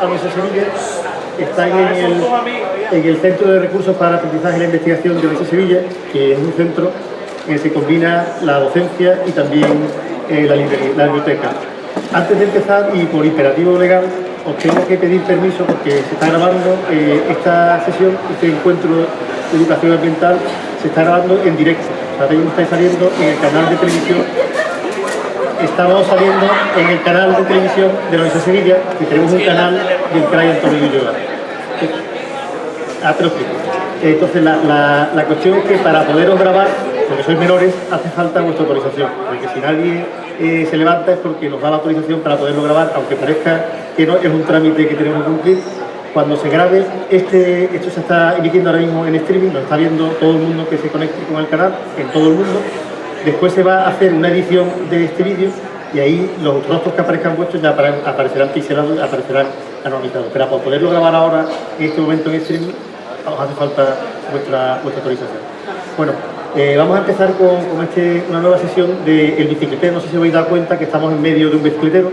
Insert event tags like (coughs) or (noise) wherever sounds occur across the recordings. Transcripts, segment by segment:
a, a Sevilla. Está en el, en el Centro de Recursos para Aprendizaje y la Investigación de Nuestra Sevilla, que es un centro en el que se combina la docencia y también eh, la, biblioteca. Antes de empezar, y por imperativo legal, os tengo que pedir permiso porque se está grabando eh, esta sesión, este encuentro de educación ambiental, se está grabando en directo. O sea, mismo estáis saliendo en el canal de televisión estamos saliendo en el canal de televisión de la Universidad de Sevilla, que tenemos un canal del CRAI Antonio Ulloa. Ah, lo explico. Entonces, la, la- la cuestión es que para poderos grabar, porque sois menores, hace falta vuestra autorización. Porque si nadie eh, se levanta es porque nos da la autorización para poderlo grabar, aunque parezca que no, es un trámite que tenemos que cumplir. Cuando se grabe, este, esto se está emitiendo ahora mismo en streaming, lo está viendo todo el mundo que se conecte con el canal, en todo el mundo. Después se va a hacer una edición de este vídeo y ahí los rostros que aparezcan vuestros ya apare- aparecerán pixelados, aparecerán anonimizados. Pero para poderlo grabar ahora, en este momento en streaming, os hace falta vuestra, autorización. Bueno, eh, vamos a empezar con, este- una nueva sesión del bicicletero. No sé si os habéis dado cuenta que estamos en medio de un bicicletero.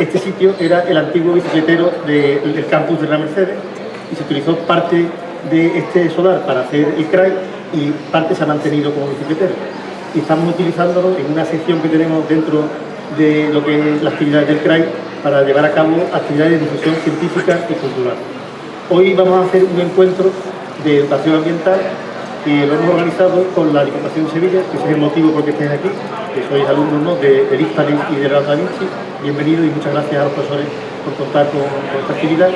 Este sitio era el antiguo bicicletero de- del campus de la Mercedes y se utilizó parte de este solar para hacer el CRAI y parte se ha mantenido como bicicletero. Y estamos utilizándolo en una sección que tenemos dentro de lo que es la actividad del CRAI para llevar a cabo actividades de difusión científica y cultural. Hoy vamos a hacer un encuentro de educación ambiental que lo hemos organizado con la Diputación de Sevilla, que ese es el motivo por el que estáis aquí, que sois alumnos ¿no? de, de Hispalis y de Da Vinci. Bienvenidos y muchas gracias a los profesores por contar con, con esta actividad.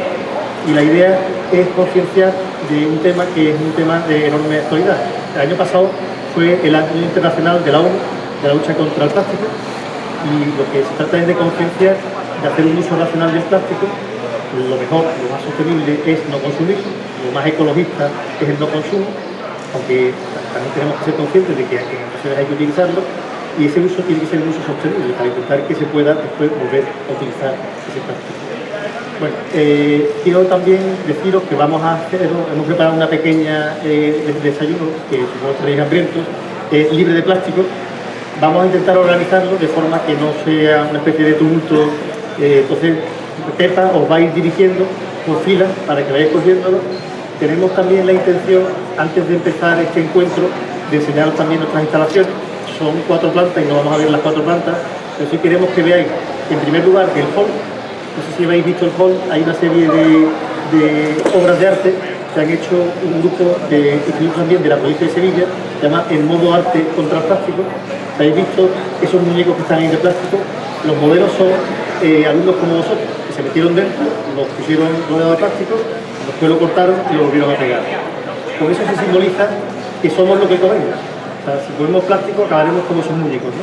Y la idea es concienciar de un tema que es un tema de enorme actualidad. El año pasado fue el año internacional de la ONU, de la lucha contra el plástico, y lo que se trata es de concienciar, de hacer un uso racional del plástico. Lo mejor, lo más sostenible es no consumir, lo más ecologista es el no consumo, aunque también tenemos que ser conscientes de que en ocasiones hay que utilizarlo, y ese uso tiene que ser un uso sostenible para intentar que se pueda después volver a utilizar ese plástico. Bueno, eh, quiero también deciros que vamos a hacer, hemos preparado una pequeña eh, des- desayuno, que supongo que estaréis hambrientos, eh, libre de plástico. Vamos a intentar organizarlo de forma que no sea una especie de tumulto. eh, entonces, Pepa os va a ir dirigiendo por fila para que vayáis cogiéndolo. Tenemos también la intención, antes de empezar este encuentro, de enseñaros también nuestras instalaciones. Son cuatro plantas y no vamos a ver las cuatro plantas, pero sí queremos que veáis, en primer lugar, el hall, no sé si habéis visto el hall, hay una serie de, obras de arte que han hecho un grupo de institutos también de la provincia de Sevilla, se llama El Modo Arte contra el Plástico. ¿Habéis visto esos muñecos que están ahí de plástico? Los modelos son eh, alumnos como vosotros, que se metieron dentro, los pusieron rodeados de plástico, después lo cortaron y lo volvieron a pegar. Con eso se simboliza que somos lo que comemos. Si comemos plástico acabaremos como esos muñecos.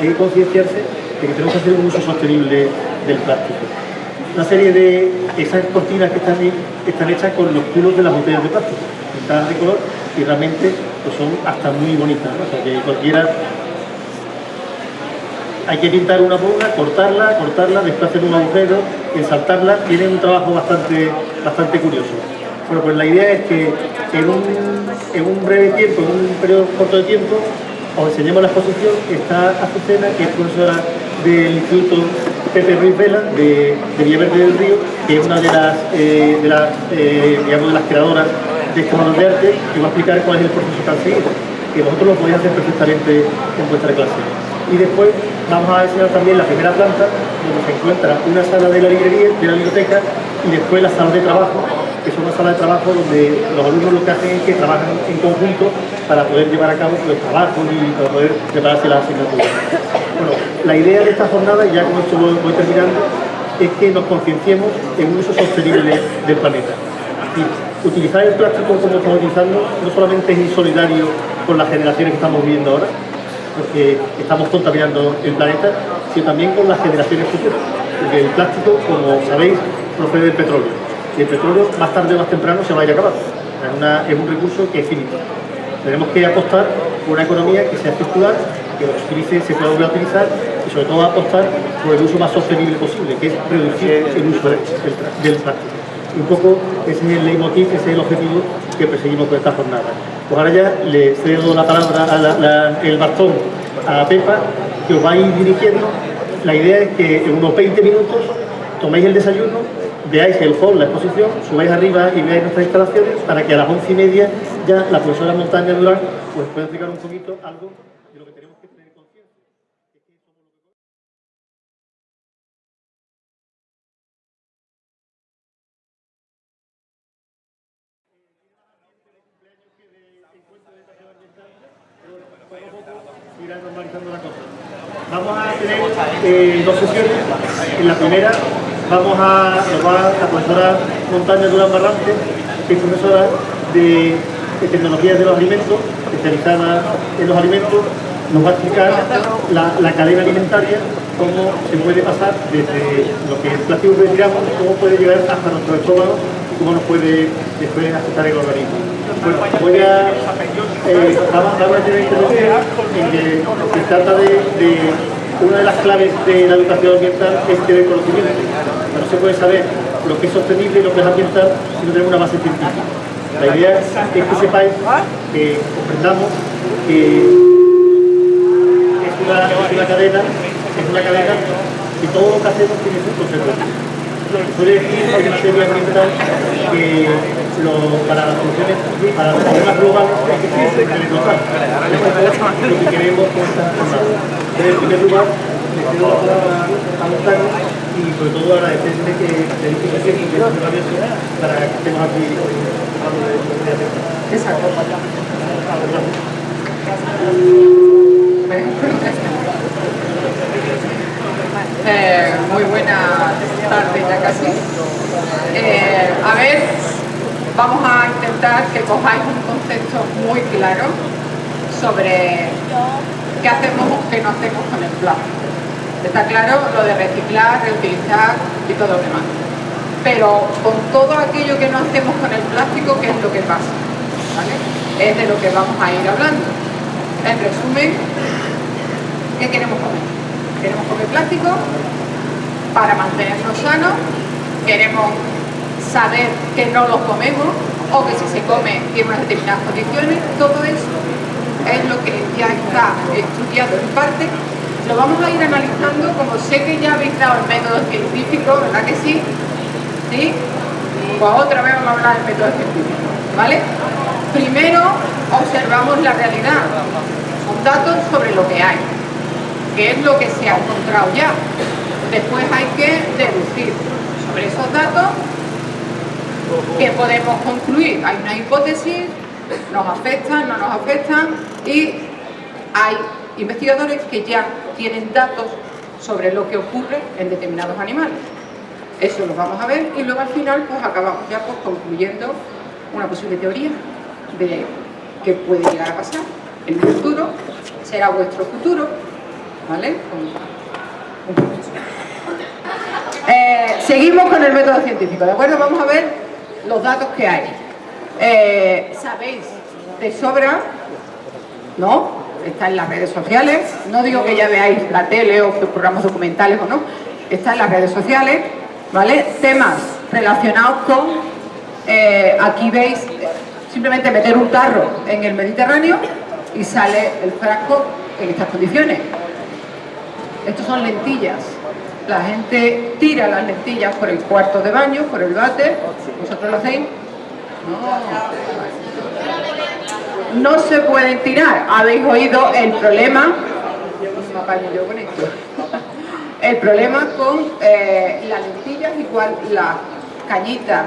Hay que concienciarse de que tenemos que hacer un uso sostenible del plástico una serie de esas cortinas que están, están hechas con los culos de las botellas de plástico, pintadas de color y realmente pues son hasta muy bonitas, o sea que cualquiera hay que pintar una por cortarla, cortarla, después hacer un agujero, ensaltarla, tiene un trabajo bastante, bastante curioso. Bueno, pues la idea es que en un, en un breve tiempo, en un periodo corto de tiempo, os enseñemos la exposición. Está Azucena, que es profesora del Instituto Pepe Ruiz Vela, de, de Villaverde del Río, que es una de las, eh, de las, eh, digamos, de las creadoras de esta mano de arte, que va a explicar cuál es el proceso que han seguido, que vosotros lo podéis hacer perfectamente en vuestra clase. Y después vamos a enseñar también la primera planta, donde se encuentra una sala de la librería, de la biblioteca, y después la sala de trabajo, que es una sala de trabajo donde los alumnos lo que hacen es que trabajan en conjunto para poder llevar a cabo los trabajos y para poder prepararse las asignaturas. Bueno, la idea de esta jornada, ya con esto voy, terminando, es que nos concienciemos en un uso sostenible del planeta. Y utilizar el plástico como estamos utilizando no solamente es insolidario con las generaciones que estamos viviendo ahora, porque estamos contaminando el planeta, sino también con las generaciones futuras. Porque el plástico, como sabéis, procede del petróleo. Y el petróleo, más tarde o más temprano, se va a ir acabando. Es, es un recurso que es finito. Tenemos que apostar por una economía que sea circular, que utilice, se pueda volver a utilizar y sobre todo apostar por el uso más sostenible posible, que es reducir el uso del, del plástico. Y un poco ese es el leitmotiv, ese es el objetivo que perseguimos con esta jornada. Pues ahora ya le cedo la palabra, a la- la- el bastón a Pepa, que os va a ir dirigiendo la idea es que en unos 20 minutos toméis el desayuno, veáis el hall, la exposición, subáis arriba y veáis nuestras instalaciones para que a las once y media ya la profesora Montaña Durán pues, pueda explicar un poquito algo de lo que tenemos que tener conciencia. irá normalizando la cosa. Vamos a tener eh, dos sesiones. En la primera vamos a, nos va la profesora Montaña Durán Barrante, que es profesora de, de tecnologías de los alimentos, especializada en los alimentos, nos va a explicar la, cadena alimentaria, cómo se puede pasar desde lo que es plástico que tiramos, cómo puede llegar hasta nuestro estómago y cómo nos puede después afectar el organismo. Bueno, voy a, eh, vamos, vamos a tener introducción en que se trata de una de las claves de la educación ambiental es tener conocimiento. No se puede saber lo que es sostenible y lo que es ambiental si no tenemos una base científica. La idea es que sepáis, que comprendamos que es una, es una cadena, es una cadena que todo lo que hacemos tiene su consecuencia. Que hay que para las soluciones, para los problemas globales que locales. Eso es lo que queremos con. En primer lugar, le cedo la palabra a Montaño y sobre todo agradecerle que le dice que sí, que es maravilloso para que estemos aquí de Exacto. Eh, muy buena tarde ya casi. Eh, a ver, vamos a intentar que cojáis un concepto muy claro sobre qué hacemos o qué no hacemos con el plástico. Está claro lo de reciclar, reutilizar y todo lo demás. Pero con todo aquello que no hacemos con el plástico, ¿qué es lo que pasa? Es de lo que vamos a ir hablando. En resumen, ¿qué queremos comer? Queremos comer plástico para mantenernos sanos, queremos saber que no los comemos o que si se come tiene unas determinadas condiciones, todo eso es lo que ya está estudiado en parte lo vamos a ir analizando, como sé que ya habéis dado el método científico, ¿verdad que sí? ¿Sí? Pues otra vez vamos a hablar del método científico, ¿vale? Primero observamos la realidad, son datos sobre lo que hay, que es lo que se ha encontrado ya. Después hay que deducir sobre esos datos que podemos concluir. Hay una hipótesis, nos afectan, no nos afectan y hay investigadores que ya tienen datos sobre lo que ocurre en determinados animales. Eso lo vamos a ver y luego al final pues acabamos ya pues, concluyendo una posible teoría de qué puede llegar a pasar en el futuro, será vuestro futuro, ¿vale? Eh, seguimos con el método científico, ¿de acuerdo? Vamos a ver los datos que hay. Eh, Sabéis de sobra, ¿no? está en las redes sociales, no digo que ya veáis la tele o programas documentales o no, está en las redes sociales, ¿vale? Temas relacionados con, eh, aquí veis, simplemente meter un tarro en el Mediterráneo y sale el frasco en estas condiciones. Estos son lentillas. La gente tira las lentillas por el cuarto de baño, por el váter. ¿Vosotros lo hacéis? No no se pueden tirar. Habéis oído el problema, el problema con eh, las lentillas, igual las cañitas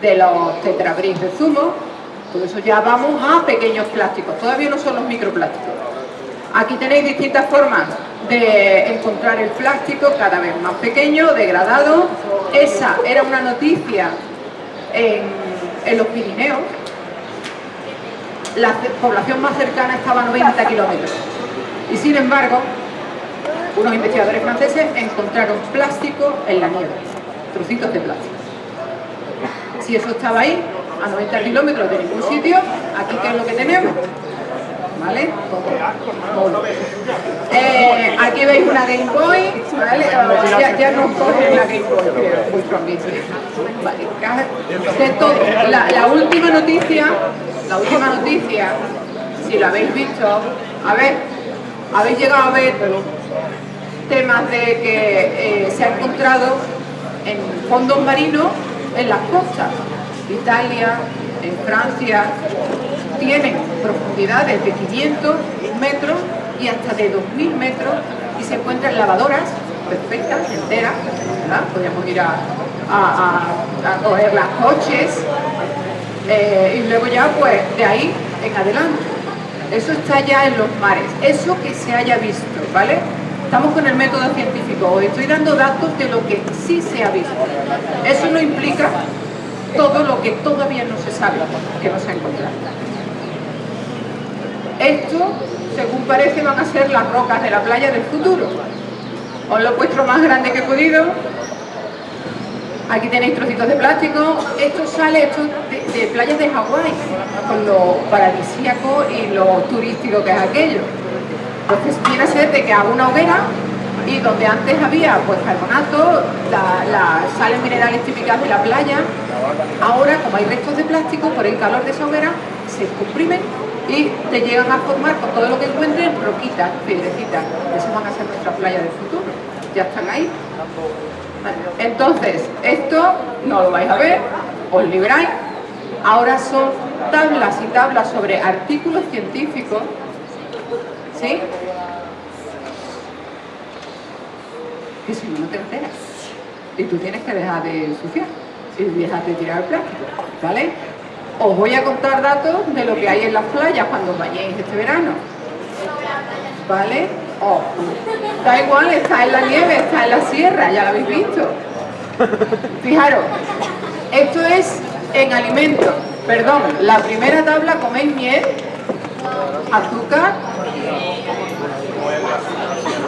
de los tetrabris de zumo, por eso ya vamos a pequeños plásticos, todavía no son los microplásticos. Aquí tenéis distintas formas de encontrar el plástico cada vez más pequeño, degradado. Esa era una noticia en, en los Pirineos, la población más cercana estaba a 90 kilómetros. Y sin embargo, unos investigadores franceses encontraron plástico en la nieve, trocitos de plástico. Si eso estaba ahí, a 90 kilómetros de ningún sitio, aquí qué es lo que tenemos. ¿Vale? Eh, aquí veis una Game Boy, ¿vale? Ya, ya nos cogen la Game Boy, Vale. De todo. La, la última noticia la última noticia, si lo habéis visto, a ver, habéis llegado a ver temas de que eh, se ha encontrado en fondos marinos en las costas. Italia, en Francia, tienen profundidades de 500 metros y hasta de 2.000 metros y se encuentran lavadoras perfectas, enteras, podríamos ir a, coger las coches eh, y luego ya pues de ahí en adelante. Eso está ya en los mares, eso que se haya visto, ¿vale? Estamos con el método científico, os estoy dando datos de lo que sí se ha visto. Eso no implica todo lo que todavía no se sabe, que no se ha encontrado. Esto, según parece, van a ser las rocas de la playa del futuro. Os lo he puesto más grande que he podido. Aquí tenéis trocitos de plástico. Esto sale de, playas de Hawái, con lo paradisíaco y lo turístico que es aquello. Entonces viene a ser de que hago una hoguera y donde antes había pues carbonato, las sales minerales típicas de la playa, ahora como hay restos de plástico, por el calor de esa hoguera se comprimen y te llegan a formar con todo lo que encuentren roquitas, piedrecitas. Eso van a ser nuestras playas del futuro. Ya están ahí. Entonces, esto no lo vais a ver, os libráis. Ahora son tablas y tablas sobre artículos científicos. ¿Sí? Que si no, no te enteras. Y tú tienes que dejar de ensuciar y dejar de tirar el plástico. ¿Vale? Os voy a contar datos de lo que hay en las playas cuando vayáis este verano. ¿Vale? Oh, da igual, está en la nieve, está en la sierra, ya lo habéis visto. Fijaros, esto es en alimentos. Perdón, la primera tabla coméis miel, azúcar,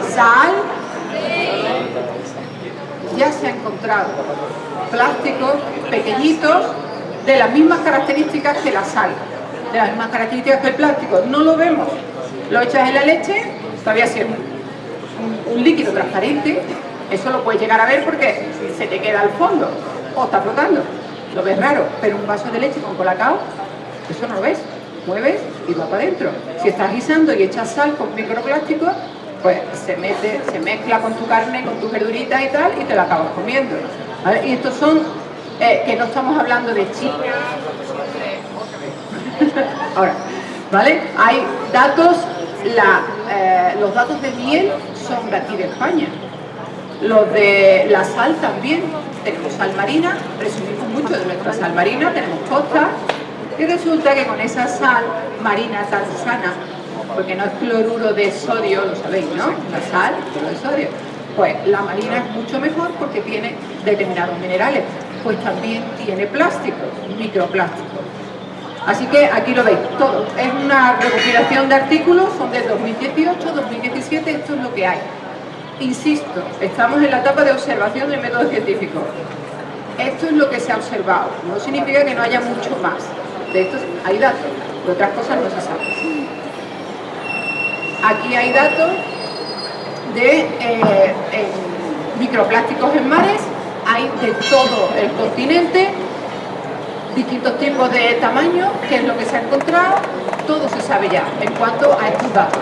sal, ya se ha encontrado plásticos pequeñitos de las mismas características que la sal, de las mismas características que el plástico. No lo vemos. Lo echas en la leche, todavía siendo un, un líquido transparente, eso lo puedes llegar a ver porque se te queda al fondo o está flotando. Lo ves raro, pero un vaso de leche con colacao, eso no lo ves. Mueves y va para adentro. Si estás guisando y echas sal con microplástico, pues se mete, se mezcla con tu carne, con tu verdurita y tal, y te la acabas comiendo. Y estos son eh, que no estamos hablando de China. (laughs) Ahora, ¿vale? Hay datos, eh, los datos de miel son de aquí de España. Los de la sal también. Tenemos sal marina, presumimos mucho de nuestra sal marina, tenemos costa. Y resulta que con esa sal marina tan sana, porque no es cloruro de sodio, lo sabéis, ¿no? La sal, cloruro de sodio. Pues la marina es mucho mejor porque tiene determinados minerales pues también tiene plástico, microplástico. Así que aquí lo veis, todo. Es una recopilación de artículos, son de 2018, 2017, esto es lo que hay. Insisto, estamos en la etapa de observación del método científico. Esto es lo que se ha observado, no significa que no haya mucho más. De estos hay datos, de otras cosas no se saben. Aquí hay datos de eh, microplásticos en mares hay de todo el continente, distintos tipos de tamaño, que es lo que se ha encontrado, todo se sabe ya en cuanto a estos datos.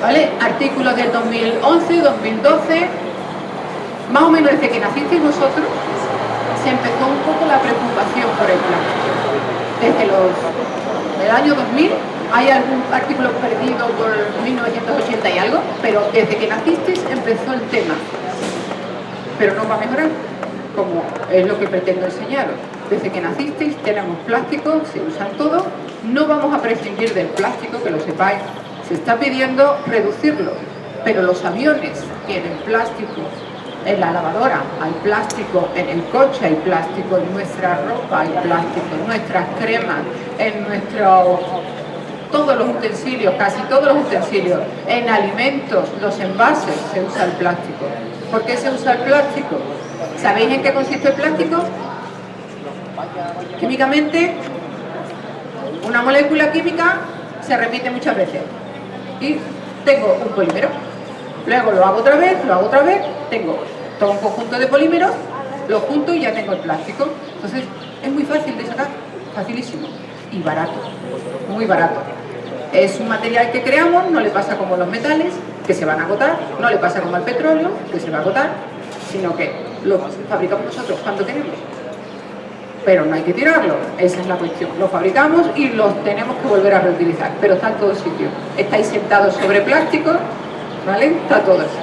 ¿Vale? Artículos del 2011, 2012, más o menos desde que nacisteis vosotros, se empezó un poco la preocupación por el plástico. Desde los, el año 2000 hay algún artículo perdido por 1980 y algo, pero desde que nacisteis empezó el tema. Pero no va a mejorar como es lo que pretendo enseñaros. Desde que nacisteis tenemos plástico, se usan todo, no vamos a prescindir del plástico, que lo sepáis. Se está pidiendo reducirlo, pero los aviones tienen plástico, en la lavadora hay plástico, en el coche hay plástico, en nuestra ropa hay plástico, en nuestras cremas, en nuestro todos los utensilios, casi todos los utensilios, en alimentos, los envases se usa el plástico. ¿Por qué se usa el plástico? ¿Sabéis en qué consiste el plástico? Químicamente, una molécula química se repite muchas veces. Y tengo un polímero. Luego lo hago otra vez, lo hago otra vez, tengo todo un conjunto de polímeros, lo junto y ya tengo el plástico. Entonces, es muy fácil de sacar, facilísimo. Y barato, muy barato. Es un material que creamos, no le pasa como los metales, que se van a agotar, no le pasa como al petróleo, que se va a agotar, sino que lo fabricamos nosotros cuando tenemos. Pero no hay que tirarlo, esa es la cuestión. Lo fabricamos y los tenemos que volver a reutilizar, pero está en todos sitios. Estáis sentados sobre plástico, ¿vale? Está todo así.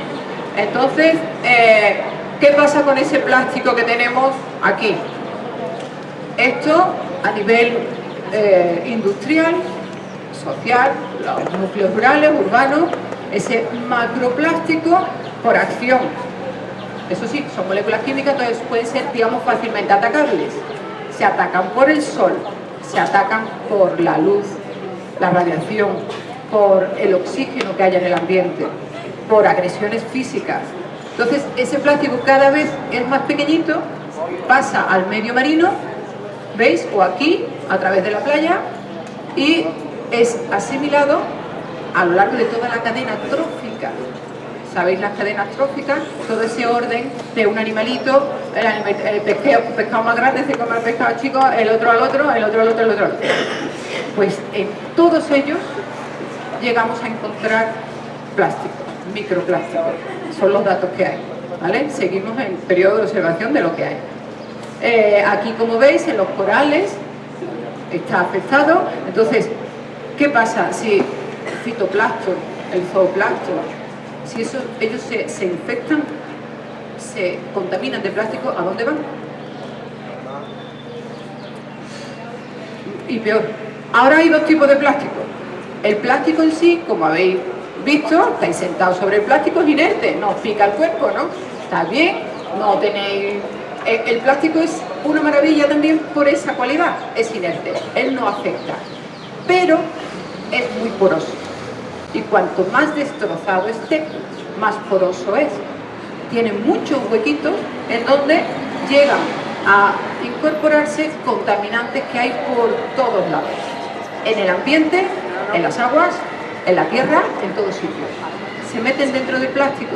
Entonces, eh, ¿qué pasa con ese plástico que tenemos aquí? Esto a nivel eh, industrial, social, los núcleos rurales, urbanos, ese macroplástico por acción. Eso sí, son moléculas químicas, entonces pueden ser, digamos, fácilmente atacables. Se atacan por el sol, se atacan por la luz, la radiación, por el oxígeno que haya en el ambiente, por agresiones físicas. Entonces, ese plástico cada vez es más pequeñito, pasa al medio marino, ¿veis? O aquí, a través de la playa, y es asimilado a lo largo de toda la cadena trófica. ¿Sabéis las cadenas tróficas? Todo ese orden de un animalito, el, pescado, más grande se come al pescado chico, el otro al otro, el otro al otro, el otro al otro. Pues en todos ellos llegamos a encontrar plástico, microplástico. Son los datos que hay. ¿vale? Seguimos en periodo de observación de lo que hay. Eh, aquí, como veis, en los corales está afectado. Entonces, ¿qué pasa si fitoplancton, el zooplancton, si eso, ellos se, infectan, se contaminan de plástico, ¿a dónde van? Y peor, ahora hay dos tipos de plástico. El plástico en sí, como habéis visto, estáis sentados sobre el plástico, es inerte, no os pica el cuerpo, ¿no? Está bien, no tenéis... Eh, el plástico es una maravilla también por esa cualidad, es inerte, él no afecta, pero es muy poroso y cuanto más destrozado esté, más poroso es. Tiene muchos huequitos en donde llegan a incorporarse contaminantes que hay por todos lados. En el ambiente, en las aguas, en la tierra, en todos sitios. Se meten dentro del plástico.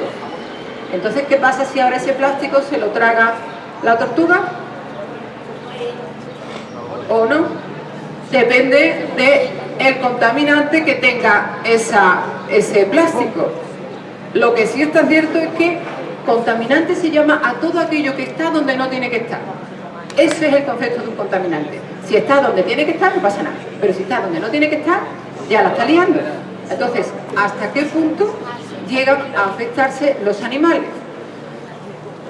Entonces, ¿qué pasa si ahora ese plástico se lo traga la tortuga? ¿O no? Depende de el contaminante que tenga ese plástico. Lo que sí está cierto es que contaminante se llama a todo aquello que está donde no tiene que estar. Ese es el concepto de un contaminante. Si está donde tiene que estar, no pasa nada. Pero si está donde no tiene que estar, ya la está liando. Entonces, ¿hasta qué punto llegan a afectarse los animales?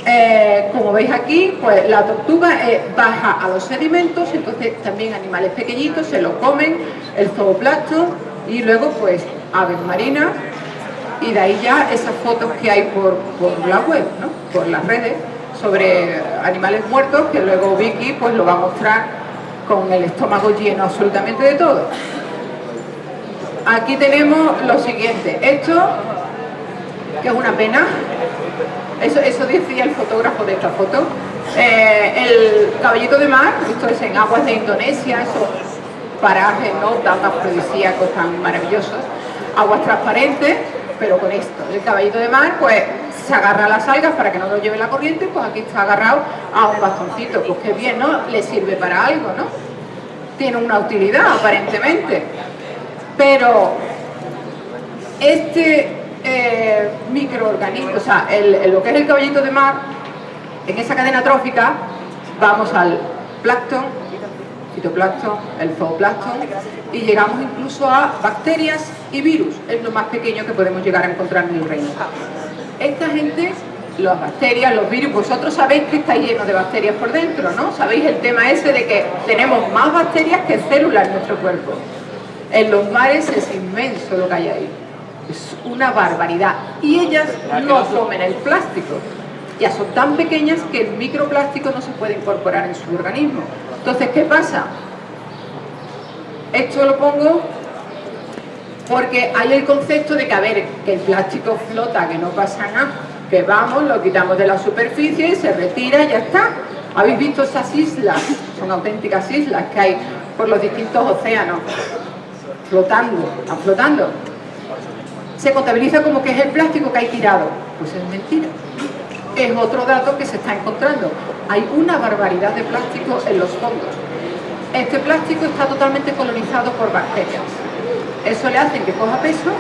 Eh, como veis aquí, pues la tortuga eh, baja a los sedimentos, entonces también animales pequeñitos se lo comen, el zooplancton y luego pues aves marinas y de ahí ya esas fotos que hay por, la web, por las redes, sobre animales muertos que luego Vicky pues lo va a mostrar con el estómago lleno absolutamente de todo. Aquí tenemos lo siguiente, esto que es una pena, eso, eso decía el fotógrafo de esta foto. Eh, el caballito de mar, esto es en aguas de Indonesia, esos parajes ¿no? tan afrodisíacos, tan maravillosos. Aguas transparentes, pero con esto. El caballito de mar, pues se agarra a las algas para que no lo lleve la corriente, pues aquí está agarrado a un bastoncito. Pues qué bien, ¿no? Le sirve para algo, ¿no? Tiene una utilidad, aparentemente. Pero este eh, microorganismos, o sea, lo que es el caballito de mar, en esa cadena trófica vamos al plancton, fitoplancton, el zooplancton y llegamos incluso a bacterias y virus, es lo más pequeño que podemos llegar a encontrar en el reino. Esta gente, las bacterias, los virus, vosotros sabéis que está lleno de bacterias por dentro, ¿no? Sabéis el tema ese de que tenemos más bacterias que células en nuestro cuerpo. En los mares es inmenso lo que hay ahí. Es una barbaridad. Y ellas no comen el plástico. Ya son tan pequeñas que el microplástico no se puede incorporar en su organismo. Entonces, ¿qué pasa? Esto lo pongo porque hay el concepto de que, a ver, que el plástico flota, que no pasa nada, que vamos, lo quitamos de la superficie, se retira y ya está. ¿Habéis visto esas islas? Son auténticas islas que hay por los distintos océanos, flotando, están flotando se contabiliza como que es el plástico que hay tirado. Pues es mentira. Es otro dato que se está encontrando. Hay una barbaridad de plástico en los fondos. Este plástico está totalmente colonizado por bacterias. Eso le hace que coja peso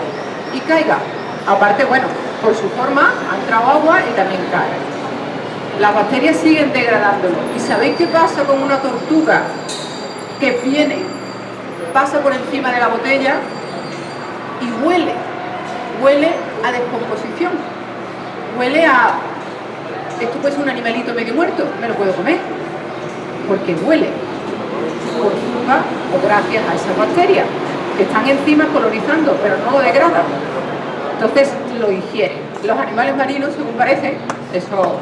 y caiga Aparte, bueno, por su forma ha entrado agua y también cae. Las bacterias siguen degradándolo. ¿Y sabéis qué pasa con una tortuga que viene, pasa por encima de la botella y huele? Huele a descomposición. Huele a... Esto puede ser un animalito medio muerto, me lo puedo comer. Porque huele. Por culpa o gracias a esas bacterias que están encima colonizando, pero no lo degradan. Entonces lo ingieren. Los animales marinos, según parece, eso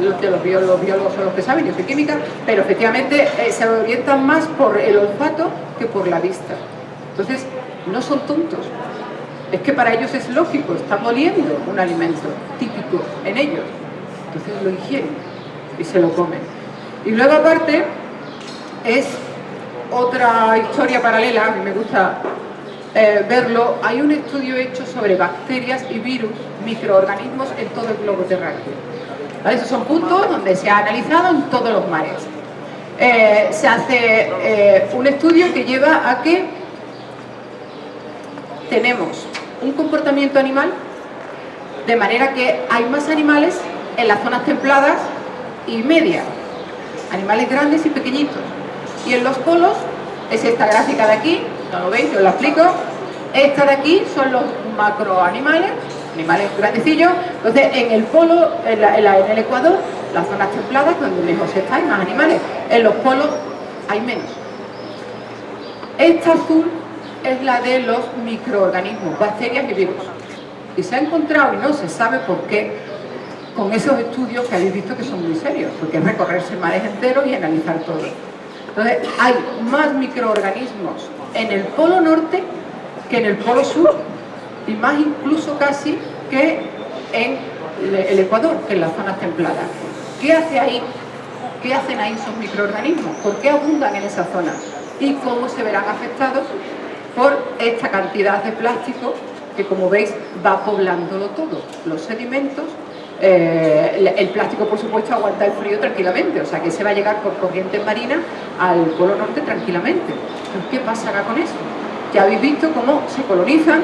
de los biólogos, biólogos son los que saben, yo soy química, pero efectivamente eh, se orientan más por el olfato que por la vista. Entonces, no son tontos. Es que para ellos es lógico, están oliendo un alimento típico en ellos. Entonces lo ingieren y se lo comen. Y luego aparte es otra historia paralela, a mí me gusta eh, verlo, hay un estudio hecho sobre bacterias y virus, microorganismos en todo el globo terráqueo. Esos son puntos donde se ha analizado en todos los mares. Eh, se hace eh, un estudio que lleva a que tenemos un comportamiento animal de manera que hay más animales en las zonas templadas y medias, animales grandes y pequeñitos. Y en los polos es esta gráfica de aquí, no lo veis, os la explico. Esta de aquí son los macroanimales, animales grandecillos. Entonces, en el polo, en, el Ecuador, las zonas templadas, donde lejos está, hay más animales. En los polos hay menos. Esta azul es la de los microorganismos, bacterias y virus. Y se ha encontrado, y no se sabe por qué, con esos estudios que habéis visto que son muy serios, porque es recorrerse mares enteros y analizar todo. Entonces, hay más microorganismos en el polo norte que en el polo sur, y más incluso casi que en el Ecuador, que en las zonas templadas. ¿Qué hace ahí? ¿Qué hacen ahí esos microorganismos? ¿Por qué abundan en esa zona? ¿Y cómo se verán afectados por esta cantidad de plástico que, como veis, va poblándolo todo? Los sedimentos eh, el plástico, por supuesto, aguanta el frío tranquilamente, o sea que se va a llegar por corriente marina al Polo Norte tranquilamente. ¿Qué pasará con eso? Ya habéis visto cómo se colonizan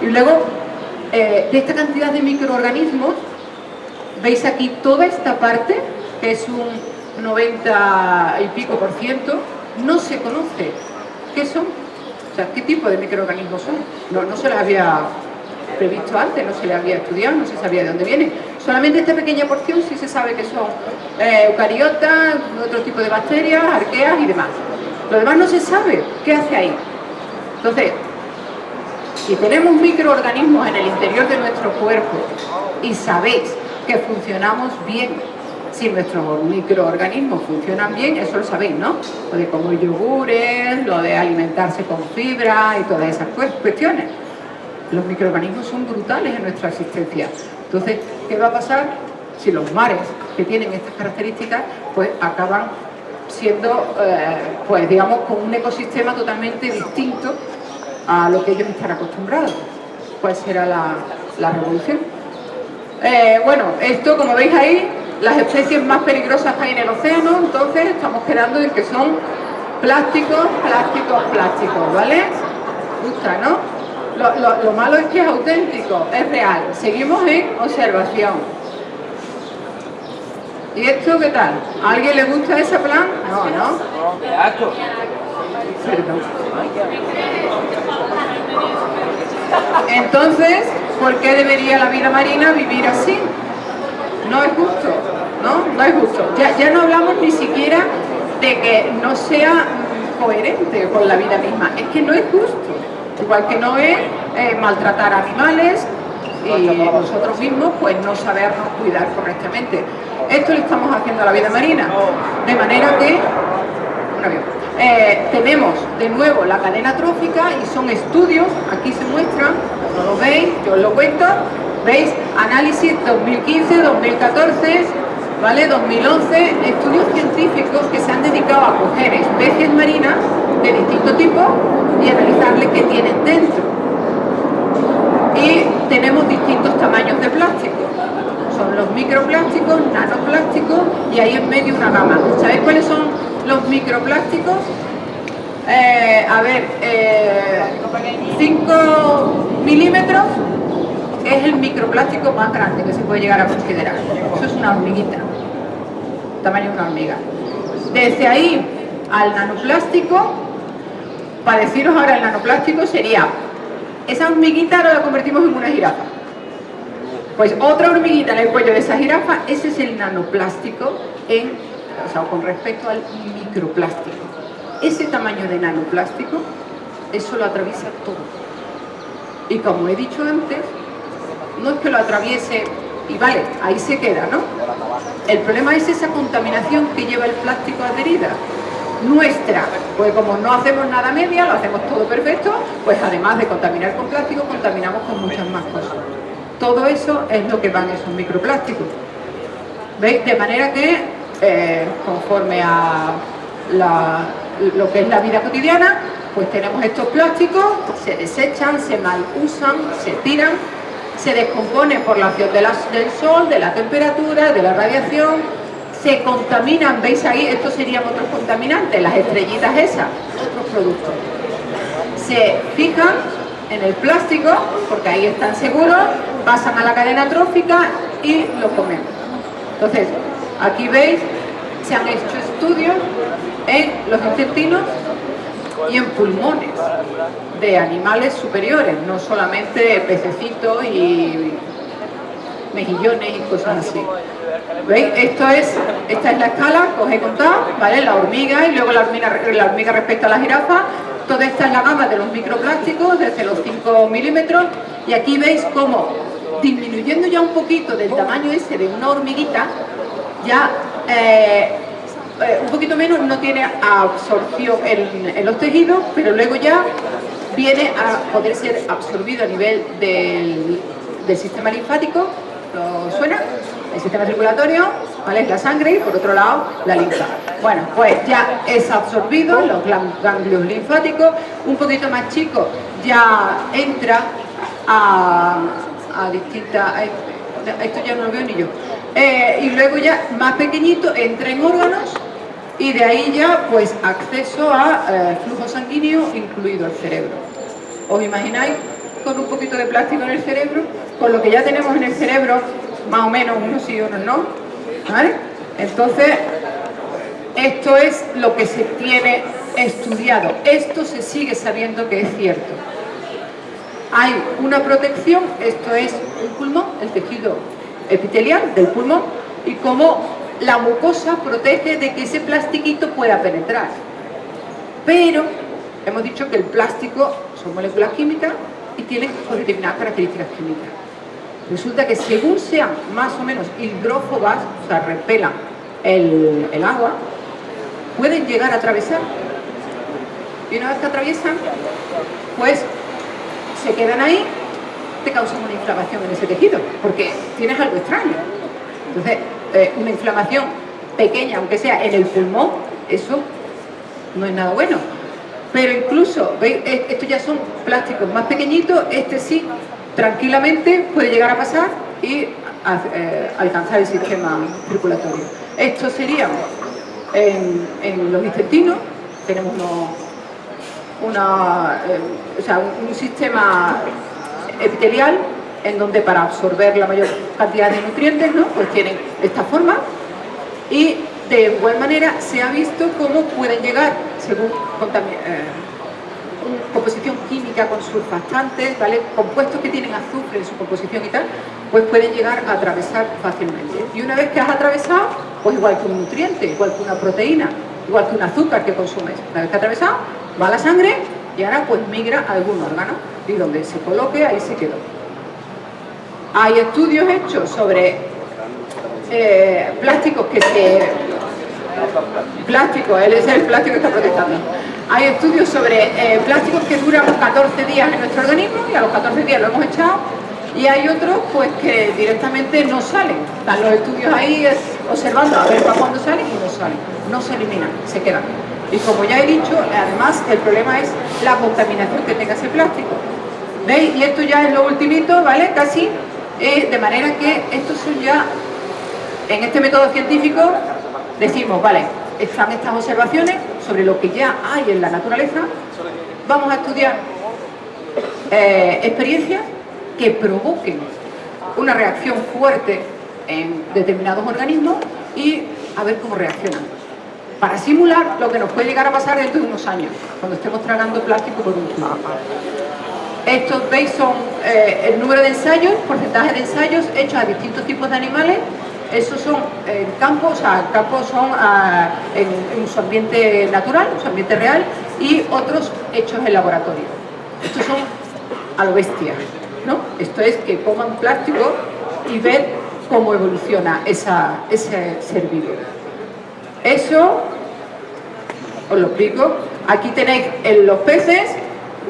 y luego eh, de esta cantidad de microorganismos, veis aquí toda esta parte, que es un 90 y pico por ciento, no se conoce. ¿Qué son? Sea, ¿qué tipo de microorganismos son? No, se les había previsto antes, no se le había estudiado, no se sabía de dónde viene. Solamente esta pequeña porción sí se sabe que son eh, eucariotas, otro tipo de bacterias, arqueas y demás. Lo demás no se sabe. ¿Qué hace ahí? Entonces, si tenemos microorganismos en el interior de nuestro cuerpo y sabéis que funcionamos bien, si nuestros microorganismos funcionan bien, eso lo sabéis, ¿no? Lo de comer yogures, lo de alimentarse con fibra y todas esas cuestiones los microorganismos son brutales en nuestra existencia. Entonces, ¿qué va a pasar si los mares que tienen estas características pues acaban siendo, eh, pues digamos, con un ecosistema totalmente distinto a lo que ellos están acostumbrados? ¿Cuál será la, revolución? Eh, bueno, esto, como veis ahí, las especies más peligrosas que hay en el océano, entonces estamos quedando en que son plásticos, plásticos, plásticos, ¿vale? Gusta, ¿no? Lo, malo es que es auténtico, es real. Seguimos en observación. ¿Y esto qué tal? ¿A alguien le gusta ese plan? No, ¿no? Perdón. Entonces, ¿por qué debería la vida marina vivir así? No es justo, ¿no? No es justo. Ya, ya no hablamos ni siquiera de que no sea coherente con la vida misma. Es que no es justo. Igual que no es eh, maltratar animales y nosotros mismos pues no sabernos cuidar correctamente. Esto le estamos haciendo a la vida marina, de manera que eh, tenemos de nuevo la cadena trófica y son estudios, aquí se muestran, no lo veis, yo os lo cuento, veis análisis 2015, 2014, ¿vale? 2011, estudios científicos que se han dedicado a coger especies marinas de distinto tipo y analizarle qué tienen dentro. Y tenemos distintos tamaños de plástico. Son los microplásticos, nanoplásticos y ahí en medio una gama. ¿Sabéis cuáles son los microplásticos? Eh, a ver, 5 eh, milímetros es el microplástico más grande que se puede llegar a considerar. Eso es una hormiguita, tamaño de una hormiga. Desde ahí al nanoplástico, para deciros ahora el nanoplástico sería, esa hormiguita ahora la convertimos en una jirafa. Pues otra hormiguita en el cuello de esa jirafa, ese es el nanoplástico en, o sea, con respecto al microplástico. Ese tamaño de nanoplástico, eso lo atraviesa todo. Y como he dicho antes, no es que lo atraviese y vale, ahí se queda, ¿no? El problema es esa contaminación que lleva el plástico adherida. Nuestra, pues como no hacemos nada media, lo hacemos todo perfecto, pues además de contaminar con plástico, contaminamos con muchas más cosas. Todo eso es lo que van esos microplásticos. ¿Veis? De manera que, eh, conforme a lo que es la vida cotidiana, pues tenemos estos plásticos, se desechan, se mal usan, se tiran, se descomponen por la acción del sol, de la temperatura, de la radiación, se contaminan, veis ahí, estos serían otros contaminantes, las estrellitas esas, otros productos. Se fijan en el plástico, porque ahí están seguros, pasan a la cadena trófica y lo comemos. Entonces, aquí veis, se han hecho estudios en los intestinos y en pulmones de animales superiores, no solamente pececitos y mejillones y cosas así. ¿Veis? Esto es, esta es la escala que os he ¿vale? La hormiga y luego la hormiga, la hormiga respecto a la jirafa. Toda esta es la gama de los microplásticos, desde los 5 milímetros. Y aquí veis cómo, disminuyendo ya un poquito del tamaño ese de una hormiguita, ya eh, eh, un poquito menos no tiene absorción en, los tejidos, pero luego ya viene a poder ser absorbido a nivel del, sistema linfático, ¿lo suena? El sistema circulatorio, ¿vale? La sangre y por otro lado la linfa. Bueno, pues ya es absorbido los ganglios linfáticos, un poquito más chico ya entra a, a distintas... Esto ya no lo veo ni yo. Eh, y luego ya más pequeñito entra en órganos y de ahí ya pues acceso a eh, flujo sanguíneo incluido el cerebro. ¿Os imagináis con un poquito de plástico en el cerebro? Con lo que ya tenemos en el cerebro, más o menos unos sí y unos no. ¿Vale? Entonces, esto es lo que se tiene estudiado. Esto se sigue sabiendo que es cierto. Hay una protección, esto es un pulmón, el tejido epitelial del pulmón, y como la mucosa protege de que ese plastiquito pueda penetrar. Pero hemos dicho que el plástico son moléculas químicas y tienen determinadas características químicas. Resulta que según sean más o menos hidrófobas, o sea, repelan el, agua, pueden llegar a atravesar. Y una vez que atraviesan, pues se quedan ahí, te causan una inflamación en ese tejido, porque tienes algo extraño. Entonces, eh, una inflamación pequeña, aunque sea en el pulmón, eso no es nada bueno. Pero incluso, ¿veis? Estos ya son plásticos más pequeñitos, este sí, tranquilamente puede llegar a pasar y eh, alcanzar el sistema circulatorio. Esto sería en, los intestinos, tenemos una, eh, un sistema epitelial en donde para absorber la mayor cantidad de nutrientes, ¿no? pues tienen esta forma y de igual manera se ha visto cómo pueden llegar, según eh, composición química con surfactantes, ¿vale? compuestos que tienen azufre en su composición y tal, pues pueden llegar a atravesar fácilmente. Y una vez que has atravesado, pues igual que un nutriente, igual que una proteína, igual que un azúcar que consumes, una vez que ha atravesado, va a la sangre y ahora pues migra a algún órgano y donde se coloque ahí se quedó. Hay estudios hechos sobre eh, plásticos que se... Plástico, él es el plástico que está protestando. Hay estudios sobre eh, plásticos que duran 14 días en nuestro organismo y a los 14 días lo hemos echado y hay otros pues que directamente no salen. Están los estudios ahí observando a ver para cuándo salen y no salen. No se eliminan, se quedan. Y como ya he dicho, además el problema es la contaminación que tenga ese plástico. ¿Veis? Y esto ya es lo ultimito, ¿vale? Casi eh, de manera que estos son ya, en este método científico, decimos, vale, están estas observaciones sobre lo que ya hay en la naturaleza, vamos a estudiar eh, experiencias que provoquen una reacción fuerte en determinados organismos y a ver cómo reaccionan. Para simular lo que nos puede llegar a pasar dentro de unos años, cuando estemos tragando plástico por un tubo. Estos veis son eh, el número de ensayos, porcentaje de ensayos hechos a distintos tipos de animales. Esos son en campos, o sea, campos son ah, en, su ambiente natural, en su ambiente real, y otros hechos en laboratorio. Estos son a lo bestia, ¿no? Esto es que coman plástico y ver cómo evoluciona ese ser vivo. Eso, os lo explico. Aquí tenéis en los peces,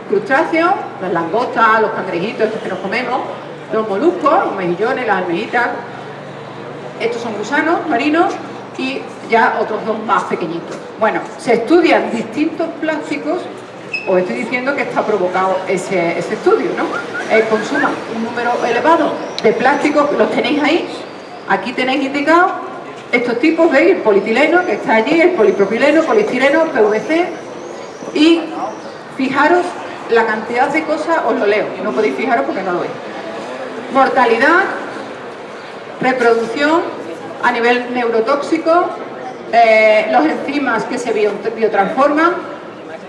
crustáceos, las langostas, los cangrejitos, estos que nos comemos, los moluscos, los mejillones, las almejitas. Estos son gusanos marinos y ya otros dos más pequeñitos. Bueno, se estudian distintos plásticos os estoy diciendo que está provocado ese, estudio, ¿no? Eh, consuman un número elevado de plásticos, los tenéis ahí, aquí tenéis indicado estos tipos, ¿veis? El polietileno que está allí, el polipropileno, polistireno, PVC y fijaros la cantidad de cosas, os lo leo, no podéis fijaros porque no lo veis. Mortalidad, reproducción a nivel neurotóxico, eh, los enzimas que se biotransforman,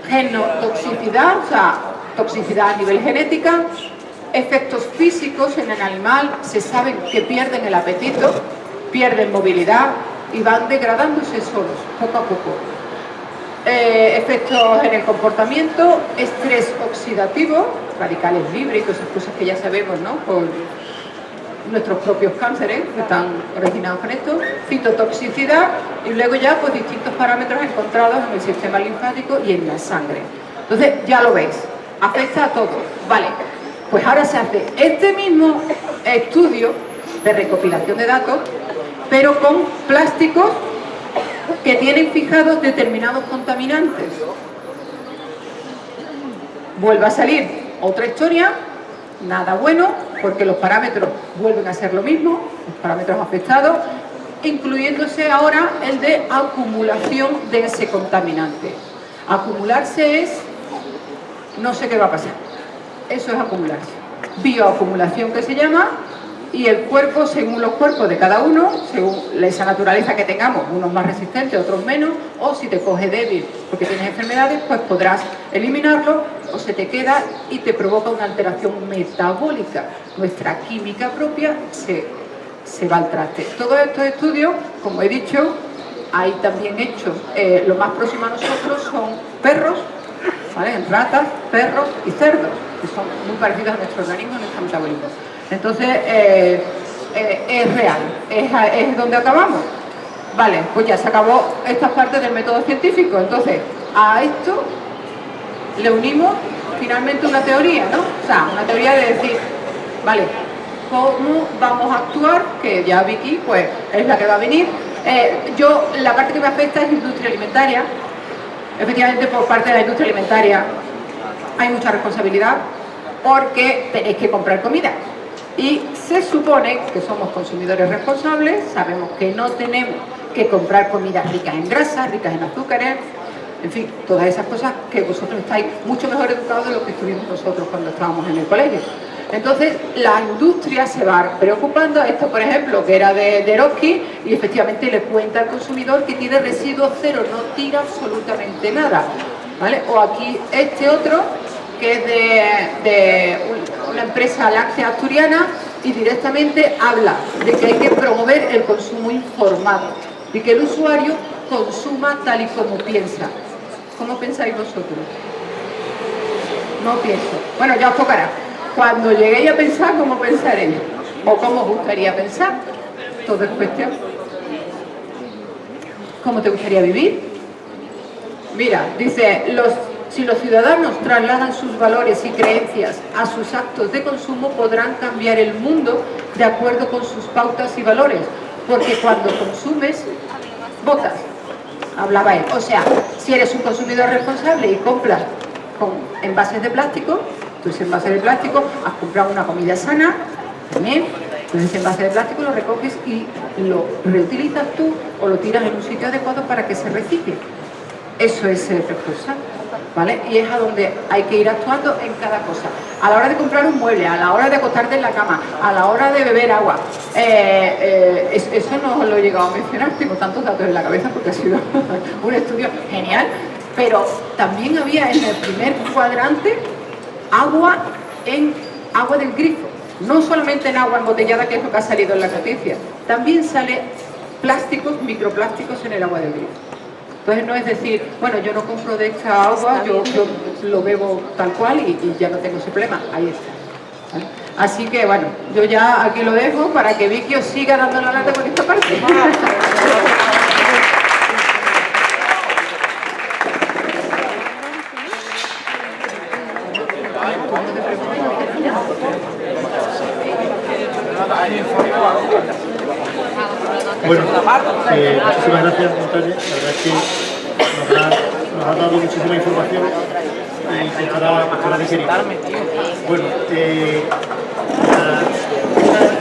genotoxicidad, o sea, toxicidad a nivel genética, efectos físicos en el animal, se sabe que pierden el apetito, pierden movilidad y van degradándose solos, poco a poco. Eh, efectos en el comportamiento, estrés oxidativo, radicales libres, esas cosas que ya sabemos, ¿no? Nuestros propios cánceres que están originados con esto, citotoxicidad y luego ya pues distintos parámetros encontrados en el sistema linfático y en la sangre. Entonces ya lo veis, afecta a todo. Vale, pues ahora se hace este mismo estudio de recopilación de datos, pero con plásticos que tienen fijados determinados contaminantes. Vuelve a salir otra historia, nada bueno, porque los parámetros vuelven a ser lo mismo, los parámetros afectados, incluyéndose ahora el de acumulación de ese contaminante. Acumularse es, no sé qué va a pasar, eso es acumularse. Bioacumulación que se llama, y el cuerpo, según los cuerpos de cada uno, según esa naturaleza que tengamos, unos más resistentes, otros menos, o si te coge débil porque tienes enfermedades, pues podrás eliminarlo o se te queda y te provoca una alteración metabólica. Nuestra química propia se, se va al traste. Todos estos estudios, como he dicho, hay también hechos, eh, lo más próximo a nosotros son perros, ¿vale? ratas, perros y cerdos, que son muy parecidos a nuestro organismo, a nuestro metabolismo. Entonces, eh, eh, es real, es, donde acabamos. Vale, pues ya se acabó esta parte del método científico. Entonces, a esto le unimos finalmente una teoría, ¿no? O sea, una teoría de decir, vale, ¿cómo vamos a actuar? Que ya Vicky, pues, es la que va a venir. Eh, yo, la parte que me afecta es industria alimentaria. Efectivamente, por parte de la industria alimentaria hay mucha responsabilidad porque tenéis que comprar comida. Y se supone que somos consumidores responsables, sabemos que no tenemos que comprar comidas ricas en grasas, ricas en azúcares, en fin, todas esas cosas que vosotros estáis mucho mejor educados de lo que estuvimos nosotros cuando estábamos en el colegio. Entonces, la industria se va preocupando, esto por ejemplo, que era de, de y efectivamente le cuenta al consumidor que tiene residuos cero, no tira absolutamente nada. ¿vale? O aquí este otro, que es de, una empresa láctea asturiana, y directamente habla de que hay que promover el consumo informado y que el usuario consuma tal y como piensa. ¿Cómo pensáis vosotros? No pienso. Bueno, ya os tocará. Cuando lleguéis a pensar, ¿cómo pensaréis? ¿O cómo os gustaría pensar? Todo es cuestión. ¿Cómo te gustaría vivir? Mira, dice, los, si los ciudadanos trasladan sus valores y creencias a sus actos de consumo, podrán cambiar el mundo de acuerdo con sus pautas y valores. Porque cuando consumes, votas hablaba él. O sea, si eres un consumidor responsable y compras con envases de plástico, tú ese envase de plástico has comprado una comida sana, también, entonces ese envase de plástico lo recoges y lo reutilizas tú o lo tiras en un sitio adecuado para que se recicle. Eso es ser responsable. ¿Vale? Y es a donde hay que ir actuando en cada cosa. A la hora de comprar un mueble, a la hora de acostarte en la cama, a la hora de beber agua. Eh, eh, eso no lo he llegado a mencionar, tengo tantos datos en la cabeza porque ha sido (laughs) un estudio genial, pero también había en el primer cuadrante agua en agua del grifo, no solamente en agua embotellada, que es lo que ha salido en la noticia, también sale plásticos, microplásticos en el agua del grifo. Entonces no es decir, bueno, yo no compro de esta agua, yo, lo bebo tal cual y, ya no tengo ese problema. Ahí está. Así que bueno, yo ya aquí lo dejo para que Vicky os siga dando la lata con esta parte. Eh, muchísimas gracias, Montaña. La verdad es que nos ha, dado muchísima información y estará, estará digerir. Bueno, eh,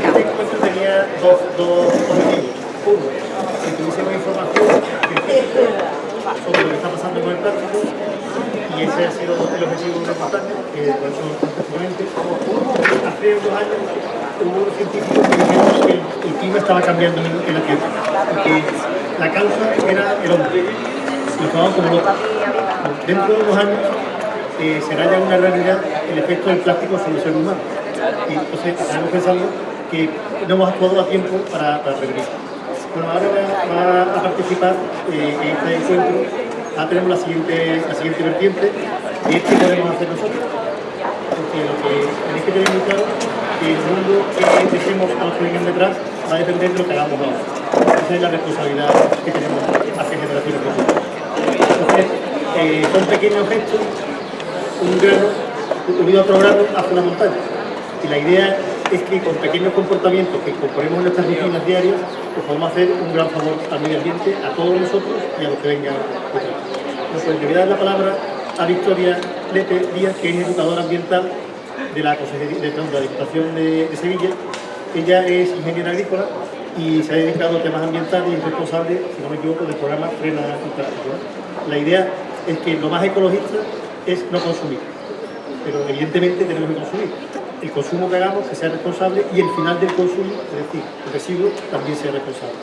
este encuentro tenía dos, dos objetivos. Uno, que tuviésemos información sobre lo que está pasando con el plástico y ese ha sido el objetivo de la montaña, que hecho perfectamente. Hace dos años hubo científicos que dijeron que el, clima estaba cambiando en, la Tierra y que la causa era el hombre. Lo tomaban como loco. Dentro de unos años eh, será ya una realidad el efecto del plástico sobre el ser humano. Y entonces estamos pensando que no hemos actuado a tiempo para, para prevenir. Bueno, ahora va, a participar eh, en este encuentro. Ahora tenemos la siguiente, la siguiente vertiente y es que podemos hacer nosotros. Porque lo que tenéis que tener muy claro que el mundo que dejemos a los que vengan detrás va a depender de lo que hagamos ahora. Esa es la responsabilidad que tenemos hacia generaciones futuras. Entonces, eh, son pequeños gestos, un grano unido a otro grano hace una montaña. Y la idea es que con pequeños comportamientos que incorporemos en nuestras rutinas diarias, pues podemos hacer un gran favor al medio ambiente, a todos nosotros y a los que vengan detrás. Pues le voy a dar la palabra a Victoria Lepe Díaz, que es educadora ambiental de la, de, la Diputación de, Sevilla. Ella es ingeniera agrícola y se ha dedicado a temas ambientales y es responsable, si no me equivoco, del programa Frena. La idea es que lo más ecologista es no consumir, pero evidentemente tenemos que consumir. El consumo que hagamos que sea responsable y el final del consumo, es decir, el residuo, también sea responsable.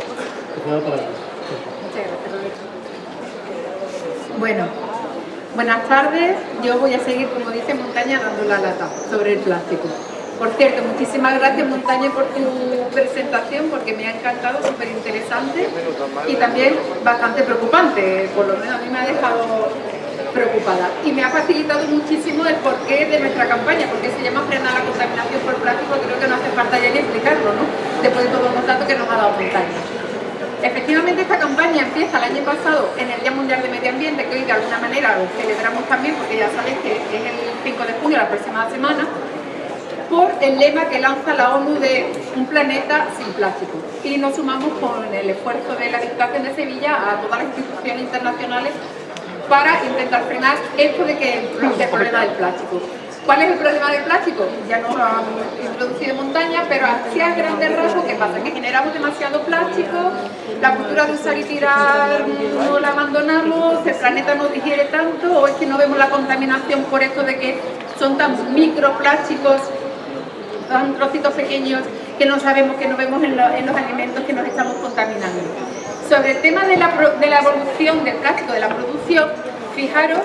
Bueno, Buenas tardes, yo voy a seguir, como dice Montaña, dando la lata sobre el plástico. Por cierto, muchísimas gracias Montaña por tu presentación porque me ha encantado, súper interesante y también bastante preocupante, por lo menos a mí me ha dejado preocupada y me ha facilitado muchísimo el porqué de nuestra campaña, porque se llama frenar la contaminación por plástico, creo que no hace falta ya ni explicarlo, ¿no? Después de todos los datos que nos ha dado Montaña. Efectivamente esta campaña empieza el año pasado en el Día Mundial de Medio Ambiente, que hoy de alguna manera lo celebramos también porque ya sabéis que es el 5 de junio, la próxima semana, por el lema que lanza la ONU de un planeta sin plástico. Y nos sumamos con el esfuerzo de la Diputación de Sevilla a todas las instituciones internacionales para intentar frenar esto de que (coughs) el problema del plástico. ¿Cuál es el problema del plástico? Ya no lo han introducido en montaña, pero así grandes rasgos, ¿qué pasa? Que generamos demasiado plástico, la cultura de usar y tirar no la abandonamos, el planeta no digiere tanto, o es que no vemos la contaminación por esto de que son tan microplásticos, tan trocitos pequeños, que no sabemos, que no vemos en, los alimentos que nos estamos contaminando. Sobre el tema de la evolución del plástico, de la producción, fijaros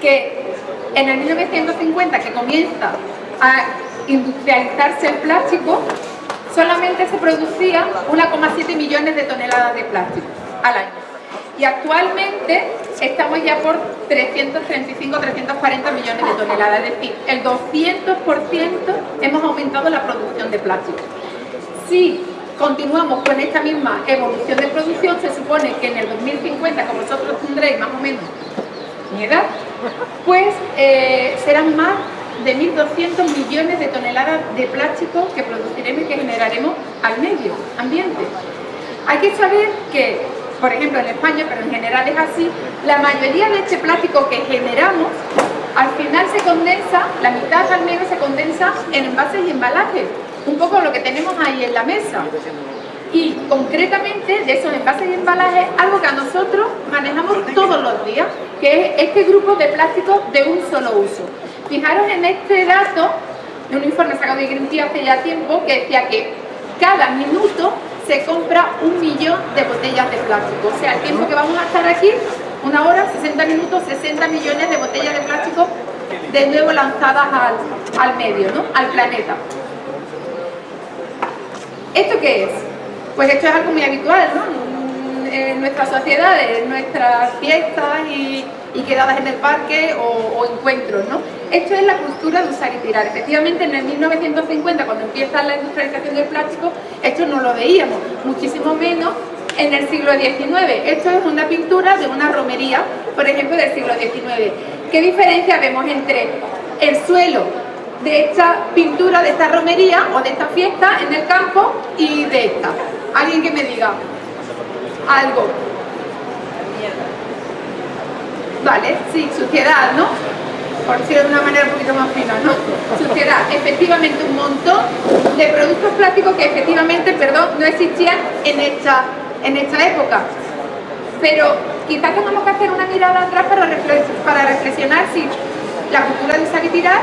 que en el 1950 que comienza a industrializarse el plástico, solamente se producía 1,7 millones de toneladas de plástico al año. Y actualmente estamos ya por 335, 340 millones de toneladas, es decir, el 200% hemos aumentado la producción de plástico. Si continuamos con esta misma evolución de producción, se supone que en el 2050, como vosotros tendréis más o menos mi edad, pues eh, serán más de 1.200 millones de toneladas de plástico que produciremos y que generaremos al medio ambiente. Hay que saber que, por ejemplo en España, pero en general es así, la mayoría de este plástico que generamos, al final se condensa, la mitad al menos se condensa en envases y embalajes, un poco lo que tenemos ahí en la mesa. Y concretamente de esos envases y embalajes, algo que a nosotros manejamos todos los días, que es este grupo de plásticos de un solo uso. Fijaros en este dato de un informe sacado de Greenpeace hace ya tiempo que decía que cada minuto se compra un millón de botellas de plástico. O sea, el tiempo que vamos a estar aquí, una hora, 60 minutos, 60 millones de botellas de plástico de nuevo lanzadas al, al medio, ¿no? al planeta. ¿Esto qué es? Pues esto es algo muy habitual, ¿no? En nuestra sociedad, en nuestras fiestas y, quedadas en el parque o, encuentros, ¿no? Esto es la cultura de usar y tirar. Efectivamente, en el 1950, cuando empieza la industrialización del plástico, esto no lo veíamos, muchísimo menos en el siglo XIX. Esto es una pintura de una romería, por ejemplo, del siglo XIX. ¿Qué diferencia vemos entre el suelo de esta pintura, de esta romería o de esta fiesta en el campo y de esta. Alguien que me diga algo. Vale, sí, suciedad, ¿no? Por decirlo de una manera un poquito más fina, ¿no? Suciedad, efectivamente un montón de productos plásticos que efectivamente, perdón, no existían en esta, en esta época. Pero quizás tengamos que hacer una mirada atrás para, reflexionar si la cultura de usar y tirar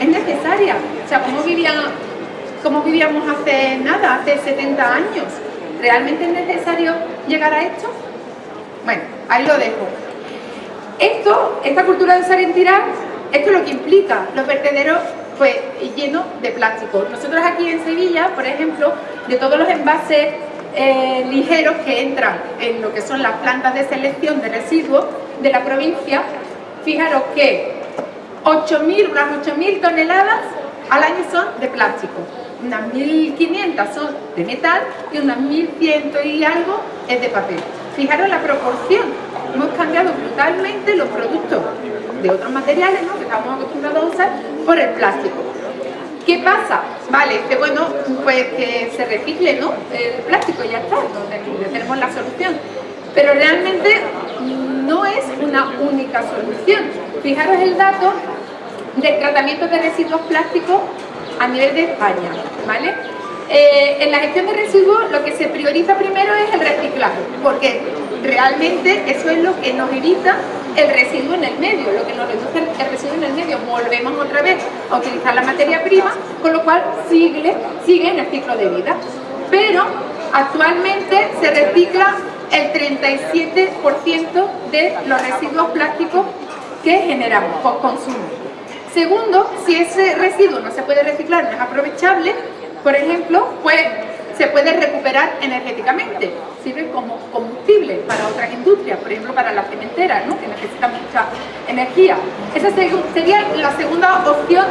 es necesaria. O sea, ¿cómo, ¿cómo vivíamos hace nada, hace 70 años? ¿Realmente es necesario llegar a esto? Bueno, ahí lo dejo. Esto, esta cultura de usar y tirar, esto es lo que implica los vertederos pues llenos de plástico. Nosotros aquí en Sevilla, por ejemplo, de todos los envases eh, ligeros que entran en lo que son las plantas de selección de residuos de la provincia, fijaros que 8.000, unas 8.000 toneladas al año son de plástico, unas 1.500 son de metal y unas 1.100 y algo es de papel. Fijaros la proporción, hemos cambiado brutalmente los productos de otros materiales ¿no? que estamos acostumbrados a usar por el plástico. ¿Qué pasa? Vale, que bueno, pues que se recicle ¿no? el plástico y ya está, tenemos la solución. Pero realmente no es una única solución. Fijaros el dato del tratamiento de residuos plásticos a nivel de España, ¿vale? Eh, en la gestión de residuos lo que se prioriza primero es el reciclaje, porque realmente eso es lo que nos evita el residuo en el medio, lo que nos reduce el residuo en el medio. Volvemos otra vez a utilizar la materia prima, con lo cual sigue, sigue en el ciclo de vida. Pero actualmente se recicla el 37% de los residuos plásticos que generamos por consumo. Segundo, si ese residuo no se puede reciclar, no es aprovechable, por ejemplo, pues se puede recuperar energéticamente, sirve como combustible para otras industrias, por ejemplo para las cementeras, ¿no? que necesitan mucha energía. Esa sería la segunda opción,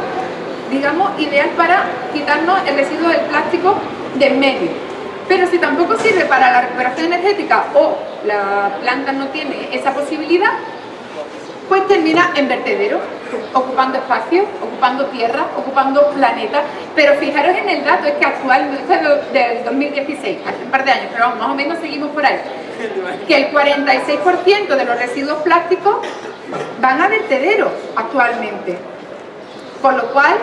digamos, ideal para quitarnos el residuo del plástico de en medio. Pero si tampoco sirve para la recuperación energética o la planta no tiene esa posibilidad, pues termina en vertedero, ocupando espacio, ocupando tierra, ocupando planeta. Pero fijaros en el dato, es que actualmente, es del 2016, hace un par de años, pero vamos, más o menos seguimos por ahí, que el 46% de los residuos plásticos van a vertedero actualmente. Con lo cual,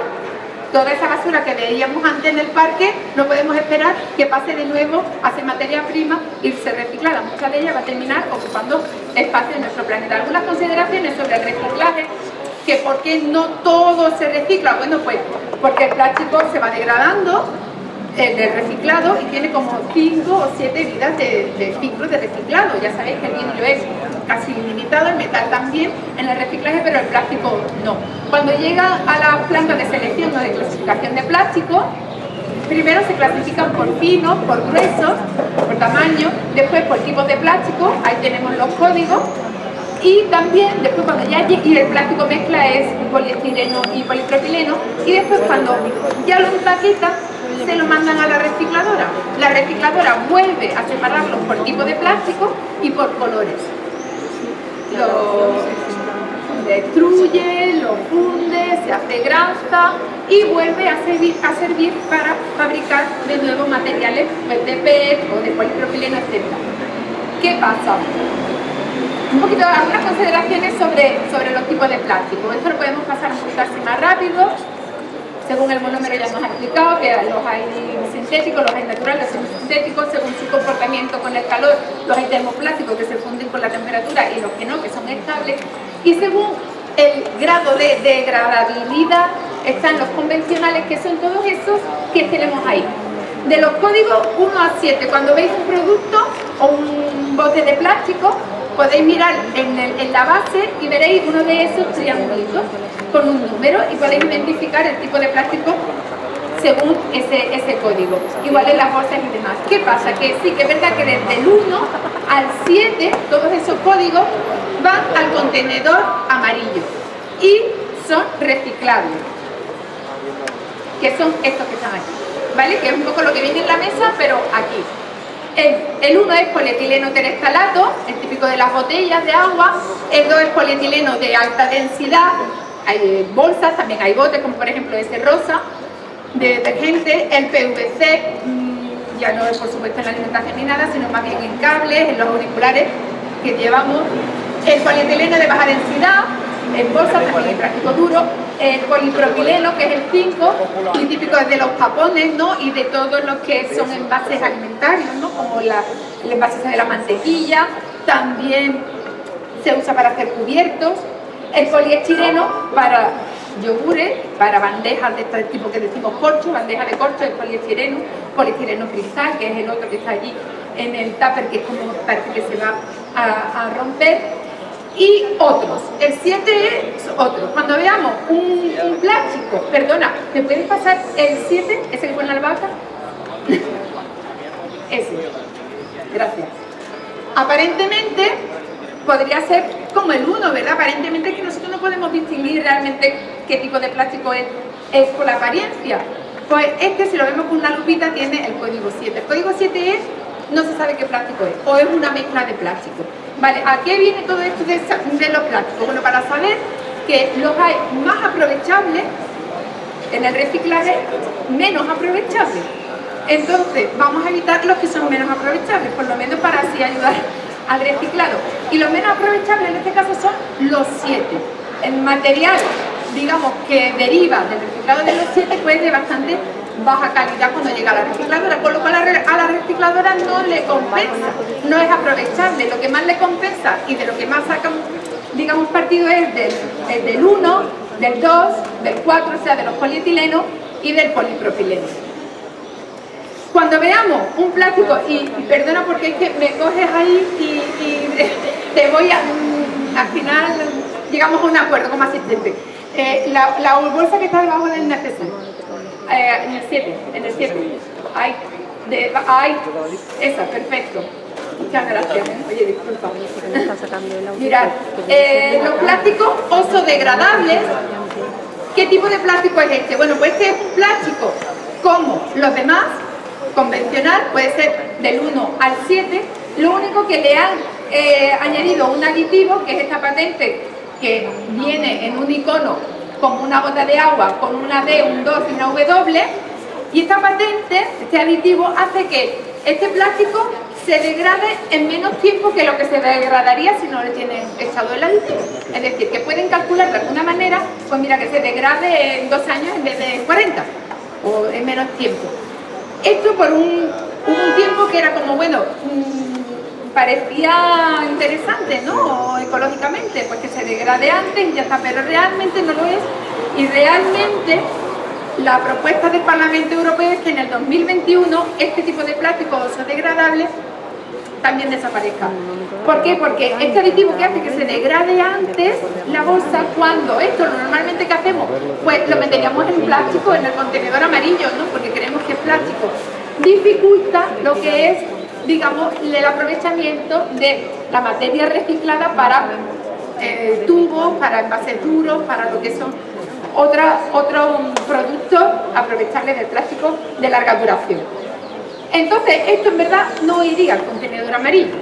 toda esa basura que veíamos antes en el parque, no podemos esperar que pase de nuevo a ser materia prima y se reciclara. Mucha de ella va a terminar ocupando espacio en nuestro planeta. Algunas consideraciones sobre el reciclaje, que por qué no todo se recicla. Bueno, pues porque el plástico se va degradando, el reciclado y tiene como 5 o 7 vidas de, de ciclos de reciclado. Ya sabéis que el vidrio es casi ilimitado, el metal también en el reciclaje, pero el plástico no. Cuando llega a la planta de selección de plástico, primero se clasifican por finos, por gruesos, por tamaño, después por tipos de plástico, ahí tenemos los códigos, y también después cuando ya y el plástico mezcla es poliestireno y polipropileno y después cuando ya lo empaqueta se lo mandan a la recicladora. La recicladora vuelve a separarlos por tipo de plástico y por colores. Lo destruye, lo funde, se hace grasa y vuelve a servir, a para fabricar de nuevo materiales pues, de PET o de polipropileno, etc. ¿Qué pasa? Un poquito, algunas consideraciones sobre, sobre los tipos de plástico. Esto lo podemos pasar poquito así más rápido. según el monómero ya nos ha explicado que los hay sintéticos, los hay naturales, los sintéticos, según su comportamiento con el calor, los hay termoplásticos que se funden con la temperatura y los que no, que son estables, y según el grado de degradabilidad están los convencionales, que son todos esos que tenemos ahí. De los códigos 1 a 7, cuando veis un producto o un bote de plástico, podéis mirar en, la base y veréis uno de esos triangulitos con un número y podéis identificar el tipo de plástico según ese, ese código. Igual en las bolsas y demás. ¿Qué pasa? Que sí que es verdad que desde el 1 al 7 todos esos códigos van al contenedor amarillo y son reciclables, que son estos que están aquí, ¿vale? Que es un poco lo que viene en la mesa, pero aquí. El 1 es polietileno terestalato, el típico de las botellas de agua. El 2 es polietileno de alta densidad. Hay bolsas, también hay botes, como por ejemplo ese rosa de detergente. El PVC, mm, ya no es por supuesto en la alimentación ni nada, sino más bien en cables, en los auriculares que llevamos. El polietileno de baja densidad, en bolsas, también en plástico duro, el polipropileno, que es el 5, muy típico de los japones, ¿no? Y de todos los que son envases alimentarios, ¿no? Como la, el envase de la mantequilla, también se usa para hacer cubiertos, el poliestireno para yogures, para bandejas de este tipo que decimos corcho, bandeja de corcho, el poliestireno, poliestireno cristal, que es el otro que está allí en el tupper, que es como parece que se va a romper, y otros. El 7 es otro. Cuando veamos un, plástico, perdona, ¿me puedes pasar el 7? ¿Ese que pone la albahaca? (laughs) Ese. Gracias. Aparentemente podría ser como el 1, ¿verdad? Aparentemente que nosotros no podemos distinguir realmente qué tipo de plástico es, es por la apariencia. Pues este, si lo vemos con una lupita, tiene el código 7. El código 7 es, no se sabe qué plástico es, o es una mezcla de plástico. Vale, ¿a qué viene todo esto de, los plásticos? Bueno, para saber que los hay más aprovechables, en el reciclaje menos aprovechables. Entonces, vamos a evitar los que son menos aprovechables, por lo menos para así ayudar al reciclado. Y los menos aprovechables en este caso son los siete. El material, digamos, que deriva del reciclado de los siete, pues de bastante baja calidad cuando llega a la recicladora, con lo cual a la recicladora no le compensa, no es aprovechable, lo que más le compensa y de lo que más sacan, digamos, partido es del, 1, del 2, del 4, o sea, de los polietilenos y del polipropileno. Cuando veamos un plástico, y, perdona porque es que me coges ahí y, (laughs) te voy a, al final llegamos a un acuerdo como asistente. Eh, la, bolsa que está debajo del necesario eh, en el 7, en el 7. Hay, de, esa, perfecto. Muchas gracias. Oye, disculpa. Mirad, eh, los plásticos oso-degradables, ¿qué tipo de plástico es este? Bueno, pues este es un plástico como los demás, convencional, puede ser del 1 al 7, lo único que le han eh, añadido un aditivo, que es esta patente que viene en un icono como una gota de agua con una D, un 2 y una W y esta patente, este aditivo, hace que este plástico se degrade en menos tiempo que lo que se degradaría si no le tienen echado el aditivo. Es decir, que pueden calcular de alguna manera, pues mira, que se degrade en dos años en vez de 40 o en menos tiempo. Esto por un, un tiempo que era como, bueno, mm, parecía interesante, ¿no? Ecológicamente, pues que se degrade antes y ya está, pero realmente no lo es. Y realmente la propuesta del Parlamento Europeo es que en el 2021 este tipo de plásticos degradables también desaparezca. ¿Por qué? Porque este aditivo que hace que se degrade antes la bolsa, cuando esto normalmente que hacemos, pues lo meteríamos en plástico, en el contenedor amarillo, ¿no? Porque creemos que es plástico. Dificulta lo que es, digamos, el aprovechamiento de la materia reciclada para eh, tubos, para envases duros, para lo que son otra, otro producto aprovechable del plástico de larga duración. Entonces, esto en verdad no iría al contenedor amarillo.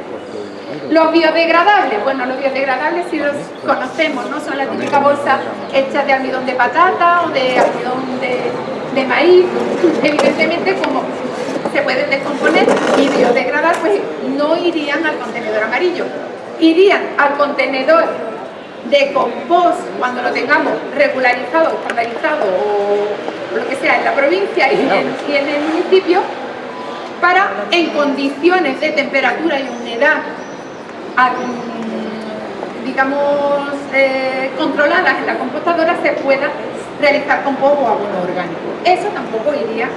Los biodegradables, bueno, los biodegradables si los conocemos, ¿no? Son la típica bolsa hecha de almidón de patata o de almidón de, maíz. Evidentemente, como se pueden descomponer y biodegradar, pues no irían al contenedor amarillo. Irían al contenedor de compost cuando lo tengamos regularizado, estandarizado o lo que sea, en la provincia y en el municipio, para en condiciones de temperatura y humedad digamos, eh, controladas en la compostadora se pueda realizar compost o abono orgánico. Eso tampoco iría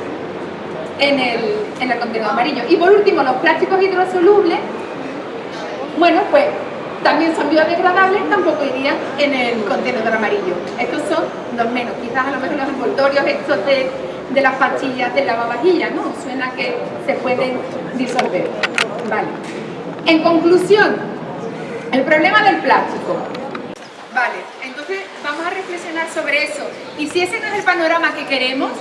en el, en el contenedor amarillo. Y por último, los plásticos hidrosolubles, bueno, pues también son biodegradables, tampoco irían en el contenedor amarillo. Estos son los menos, quizás a lo mejor los envoltorios estos de, de las pastillas de lavavajillas, ¿no? Suena que se pueden disolver. Vale. En conclusión, el problema del plástico. Vale, entonces vamos a reflexionar sobre eso. Y si ese no es el panorama que queremos,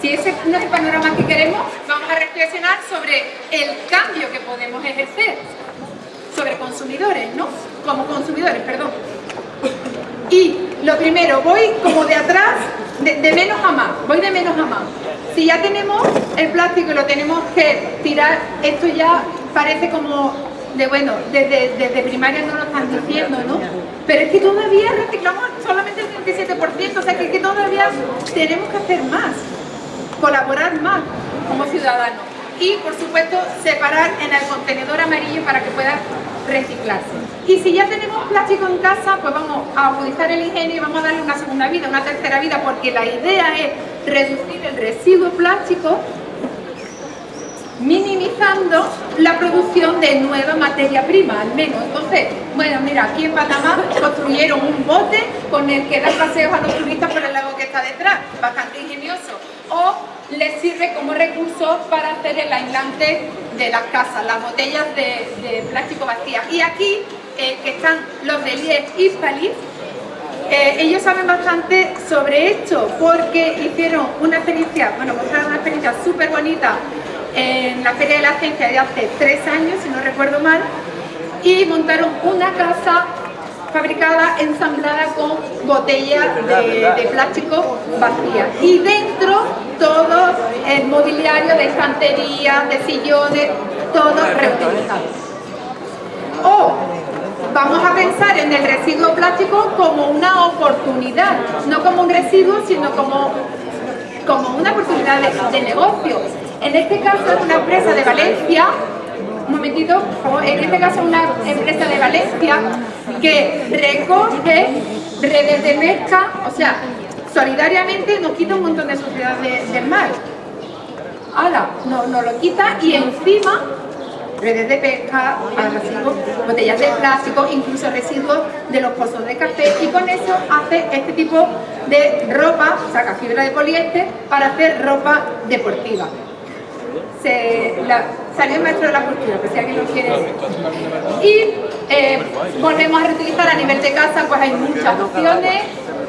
si ese no es el panorama que queremos, vamos a reflexionar sobre el cambio que podemos ejercer sobre consumidores, ¿no? Como consumidores, perdón. Y lo primero, voy como de atrás, de, menos a más, voy de menos a más. Si ya tenemos el plástico y lo tenemos que tirar, esto ya parece como de bueno, desde, desde primaria no lo están diciendo, ¿no? Pero es que todavía reciclamos solamente el 37%, o sea que, es que todavía tenemos que hacer más, colaborar más como ciudadanos. Y por supuesto separar en el contenedor amarillo para que pueda reciclarse. Y si ya tenemos plástico en casa, pues vamos a agudizar el ingenio y vamos a darle una segunda vida, una tercera vida, porque la idea es reducir el residuo plástico minimizando la producción de nueva materia prima, al menos. Entonces, bueno, mira, aquí en Panamá construyeron un bote con el que dar paseos a los turistas por el lago que está detrás, bastante ingenioso. O les sirve como recurso para hacer el aislante de las casas, las botellas de, plástico vacías. Y aquí, eh, están los de Lies y Palís, eh, ellos saben bastante sobre esto porque hicieron una experiencia, bueno, mostraron una experiencia súper bonita en la Feria de la Ciencia de hace tres años, si no recuerdo mal, y montaron una casa fabricada, ensamblada con botellas de, de plástico vacías. Y dentro todo el mobiliario de estanterías, de sillones, todo reutilizado. O vamos a pensar en el residuo plástico como una oportunidad, no como un residuo, sino como, como una oportunidad de, de negocio. En este caso es una empresa de Valencia, un momentito, en este caso una empresa de Valencia que recoge redes de pesca, o sea, solidariamente nos quita un montón de suciedad de- del mar. Ahora, nos no lo quita y encima redes de pesca, residuos, botellas de plástico, incluso residuos de los pozos de café y con eso hace este tipo de ropa, saca fibra de poliéster para hacer ropa deportiva. Se, la- salió el maestro de la cultura, pues si alguien lo quiere. Y eh, volvemos a reutilizar a nivel de casa, pues hay muchas opciones,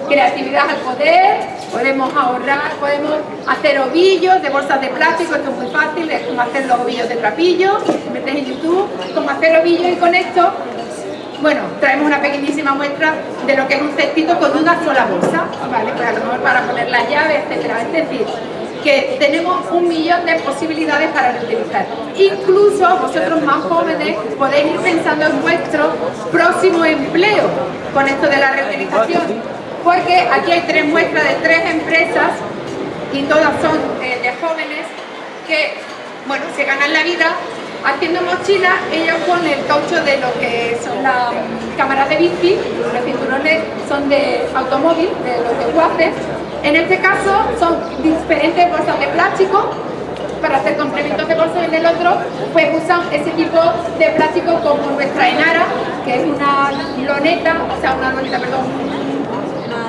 creatividad al poder, podemos ahorrar, podemos hacer ovillos de bolsas de plástico, esto es muy fácil, es como hacer los ovillos de trapillo, metes en YouTube, como hacer ovillos y con esto bueno, traemos una pequeñísima muestra de lo que es un cestito con una sola bolsa, ¿vale? Pues a lo mejor para poner las llaves, etcétera. Es decir, que tenemos un millón de posibilidades para reutilizar. Incluso vosotros más jóvenes podéis ir pensando en vuestro próximo empleo con esto de la reutilización. Porque aquí hay tres muestras de tres empresas y todas son eh, de jóvenes que, bueno, se ganan la vida haciendo mochilas, ellos ponen el caucho de lo que son las cámaras de bici, los cinturones son de automóvil, de los desguaces. En este caso son diferentes bolsas de plástico para hacer complementos de bolsa en el otro pues usan ese tipo de plástico como nuestra enara, que es una loneta, o sea una loneta, perdón,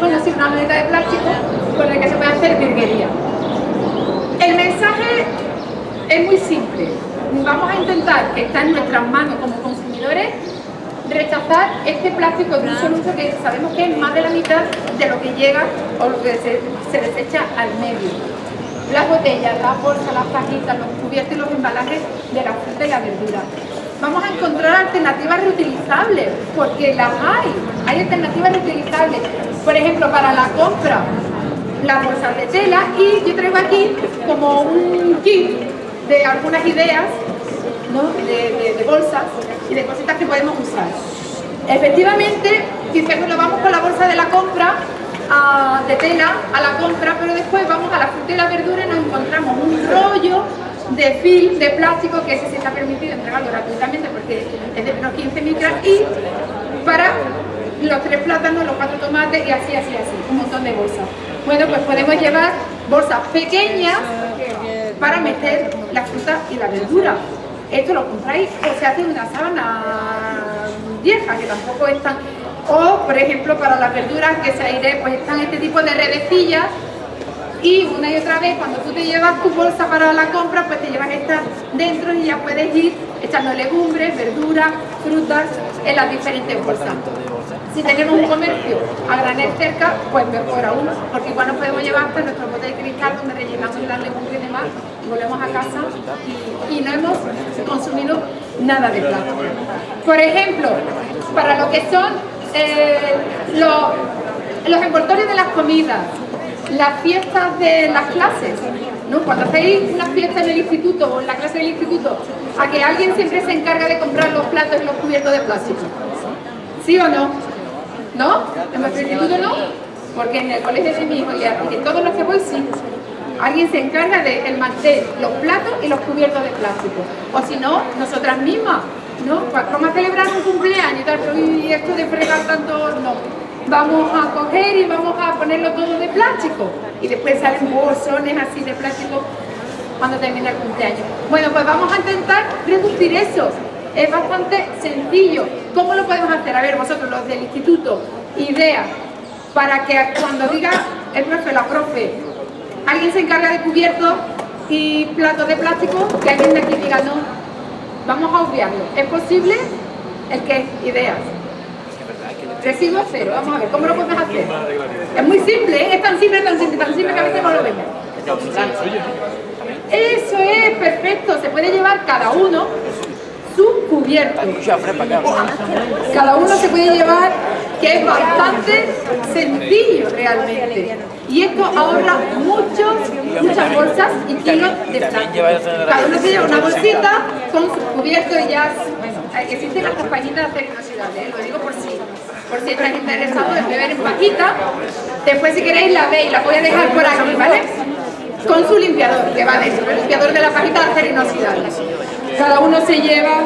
bueno, sí, una loneta de plástico con el que se puede hacer virguería. El mensaje es muy simple. Vamos a intentar que está en nuestras manos como consumidores rechazar este plástico de un solo uso que sabemos que es más de la mitad de lo que llega o lo que se, se desecha al medio. Las botellas, las bolsas, las pajitas, los cubiertos y los embalajes de la fruta y la verdura. Vamos a encontrar alternativas reutilizables, porque las hay. Hay alternativas reutilizables. Por ejemplo, para la compra, las bolsas de tela y yo traigo aquí como un kit de algunas ideas ¿no? de, bolsas y de cositas que podemos usar. Efectivamente, si bueno, vamos con la bolsa de la compra, de tela a la compra, pero después vamos a la fruta y la verdura y nos encontramos un rollo de film de plástico que ese se está permitido entregarlo gratuitamente porque es de menos 15 micras y para los tres plátanos, los cuatro tomates y así, así, así, un montón de bolsas. Bueno, pues podemos llevar bolsas pequeñas para meter la fruta y la verdura. Esto lo compráis o se hace en una sábana vieja, que tampoco es tan... O, por ejemplo, para las verduras que se aire, pues están este tipo de redecillas y una y otra vez cuando tú te llevas tu bolsa para la compra, pues te llevas esta dentro y ya puedes ir echando legumbres, verduras, frutas en las diferentes bolsas. Si tenemos un comercio a granel cerca, pues mejor aún, porque igual nos podemos llevar hasta nuestro bote de cristal donde rellenamos las legumbres y demás, volvemos a casa y, no hemos consumido nada de plástico. Por ejemplo, para lo que son eh, los, los de las comidas, las fiestas de las clases, ¿no? Cuando hacéis una fiesta en el instituto o en la clase del instituto, a que alguien siempre se encarga de comprar los platos y los cubiertos de plástico. ¿Sí o no? ¿No? En nuestro instituto no, porque en el colegio de mi hijo y en todos los que voy sí. Alguien se encarga de el los platos y los cubiertos de plástico. O si no, nosotras mismas, ¿no? Pues, ¿Cómo celebrar un cumpleaños y tal? Esto de fregar tanto, no. Vamos a coger y vamos a ponerlo todo de plástico. Y después salen bolsones así de plástico cuando termina el cumpleaños. Bueno, pues vamos a intentar reducir eso. Es bastante sencillo. ¿Cómo lo podemos hacer? A ver, vosotros los del instituto, idea para que cuando diga el profe, la profe, alguien se encarga de cubiertos y platos de plástico, que alguien de aquí diga no, vamos a obviarlo. ¿Es posible? ¿El qué? Ideas. Residuo cero, vamos a ver, ¿cómo lo podemos hacer? Es muy simple, ¿eh? es tan simple, tan simple, tan simple que a veces no lo vemos. Eso es, perfecto, se puede llevar cada uno su cubierto. Cada uno se puede llevar, que es bastante sencillo realmente. Y esto ahorra muchos, muchas bolsas y kilos de plástico. Cada uno se lleva una bolsita con su cubierto y ya, bueno, existen las compañitas de inoxidable, lo digo por si, por si estás interesado en beber en pajita. Después si queréis la veis, la voy a dejar por aquí, ¿vale? Con su limpiador, que va dentro, el limpiador de la pajita de acero inoxidable. Cada uno se lleva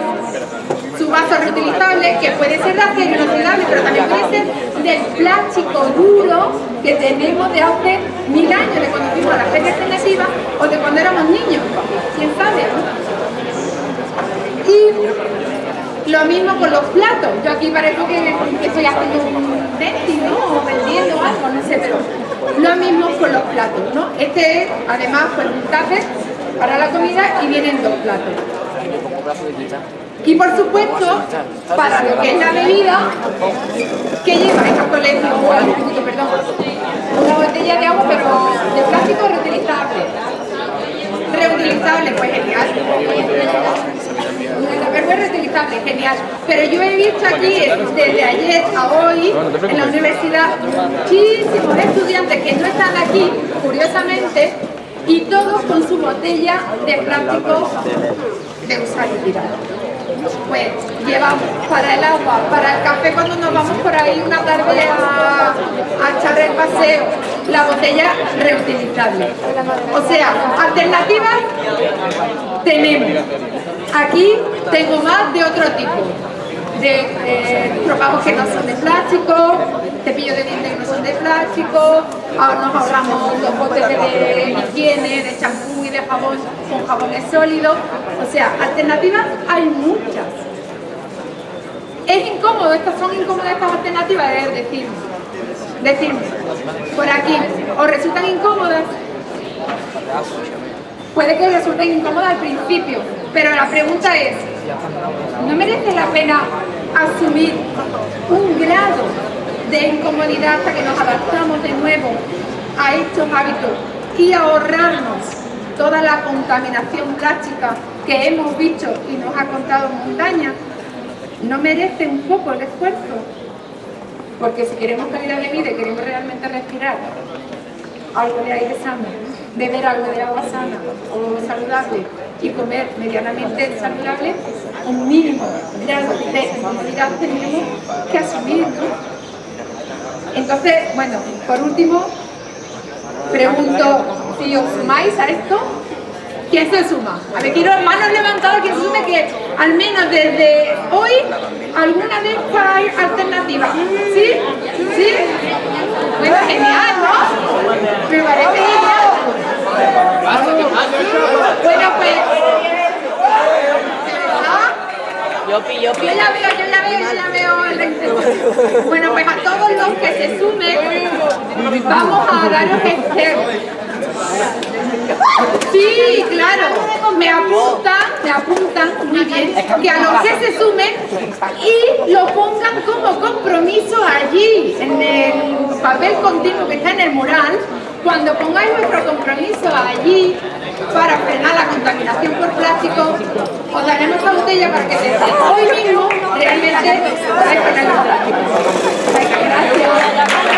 su vaso reutilizable, que puede ser de acero inoxidable, pero también puede ser del plástico duro que tenemos de hace mil años, de cuando fuimos a la feria alternativa o de cuando éramos niños, quién sabe, Y lo mismo con los platos. Yo aquí parezco que, estoy haciendo un denti, ¿no? O vendiendo algo, no sé, pero lo mismo con los platos, ¿no? Este es, además, pues un tupper para la comida y vienen dos platos. Y por supuesto, para lo que es la bebida, ¿qué lleva esta colegio o perdón? Una botella de agua, pero de plástico reutilizable. Reutilizable, pues genial. Una es reutilizable, genial. Pero yo he visto aquí, desde ayer a hoy, en la universidad, muchísimos estudiantes que no están aquí, curiosamente, y todos con su botella de plástico de. Pues llevamos para el agua, para el café cuando nos vamos por ahí una tarde a, a echar el paseo, la botella reutilizable. O sea, alternativas tenemos. Aquí tengo más de otro tipo de eh, que no son de plástico, cepillos de dientes que no son de plástico, ahora nos ahorramos los botes de, higiene, de champú y de jabón con jabones sólidos, o sea, alternativas hay muchas. Es incómodo, estas son incómodas estas alternativas, es decir, decirme, por aquí, ¿os resultan incómodas? Puede que resulten incómodas al principio, pero la pregunta es, ¿no merece la pena asumir un grado de incomodidad hasta que nos adaptamos de nuevo a estos hábitos y ahorrarnos toda la contaminación plástica que hemos visto y nos ha contado montaña? ¿No merece un poco el esfuerzo? Porque si queremos calidad de vida y queremos realmente respirar algo de aire sano, beber algo de agua sana o saludable y comer medianamente saludable, un mínimo grado de comodidad tenemos que asumir. Entonces, bueno, por último, pregunto si os sumáis a esto. ¿Quién se suma? A ver, quiero manos levantadas, quien se sume que al menos desde hoy alguna vez hay alternativa. ¿Sí? ¿Sí? Bueno, genial, ¿no? Me parece genial. Bueno, pues... ¿Ah? Yo pillo, Yo ya veo, yo ya veo, yo ya veo. Bueno, pues a todos los que se sumen, vamos a daros este... Sí, claro, me apuntan, me apuntan muy bien, que a los que se sumen y lo pongan como compromiso allí, en el papel continuo que está en el mural, cuando pongáis vuestro compromiso allí para frenar la contaminación por plástico, os daremos esta botella para que desde hoy mismo realmente podáis frenar los plásticos. Venga, gracias.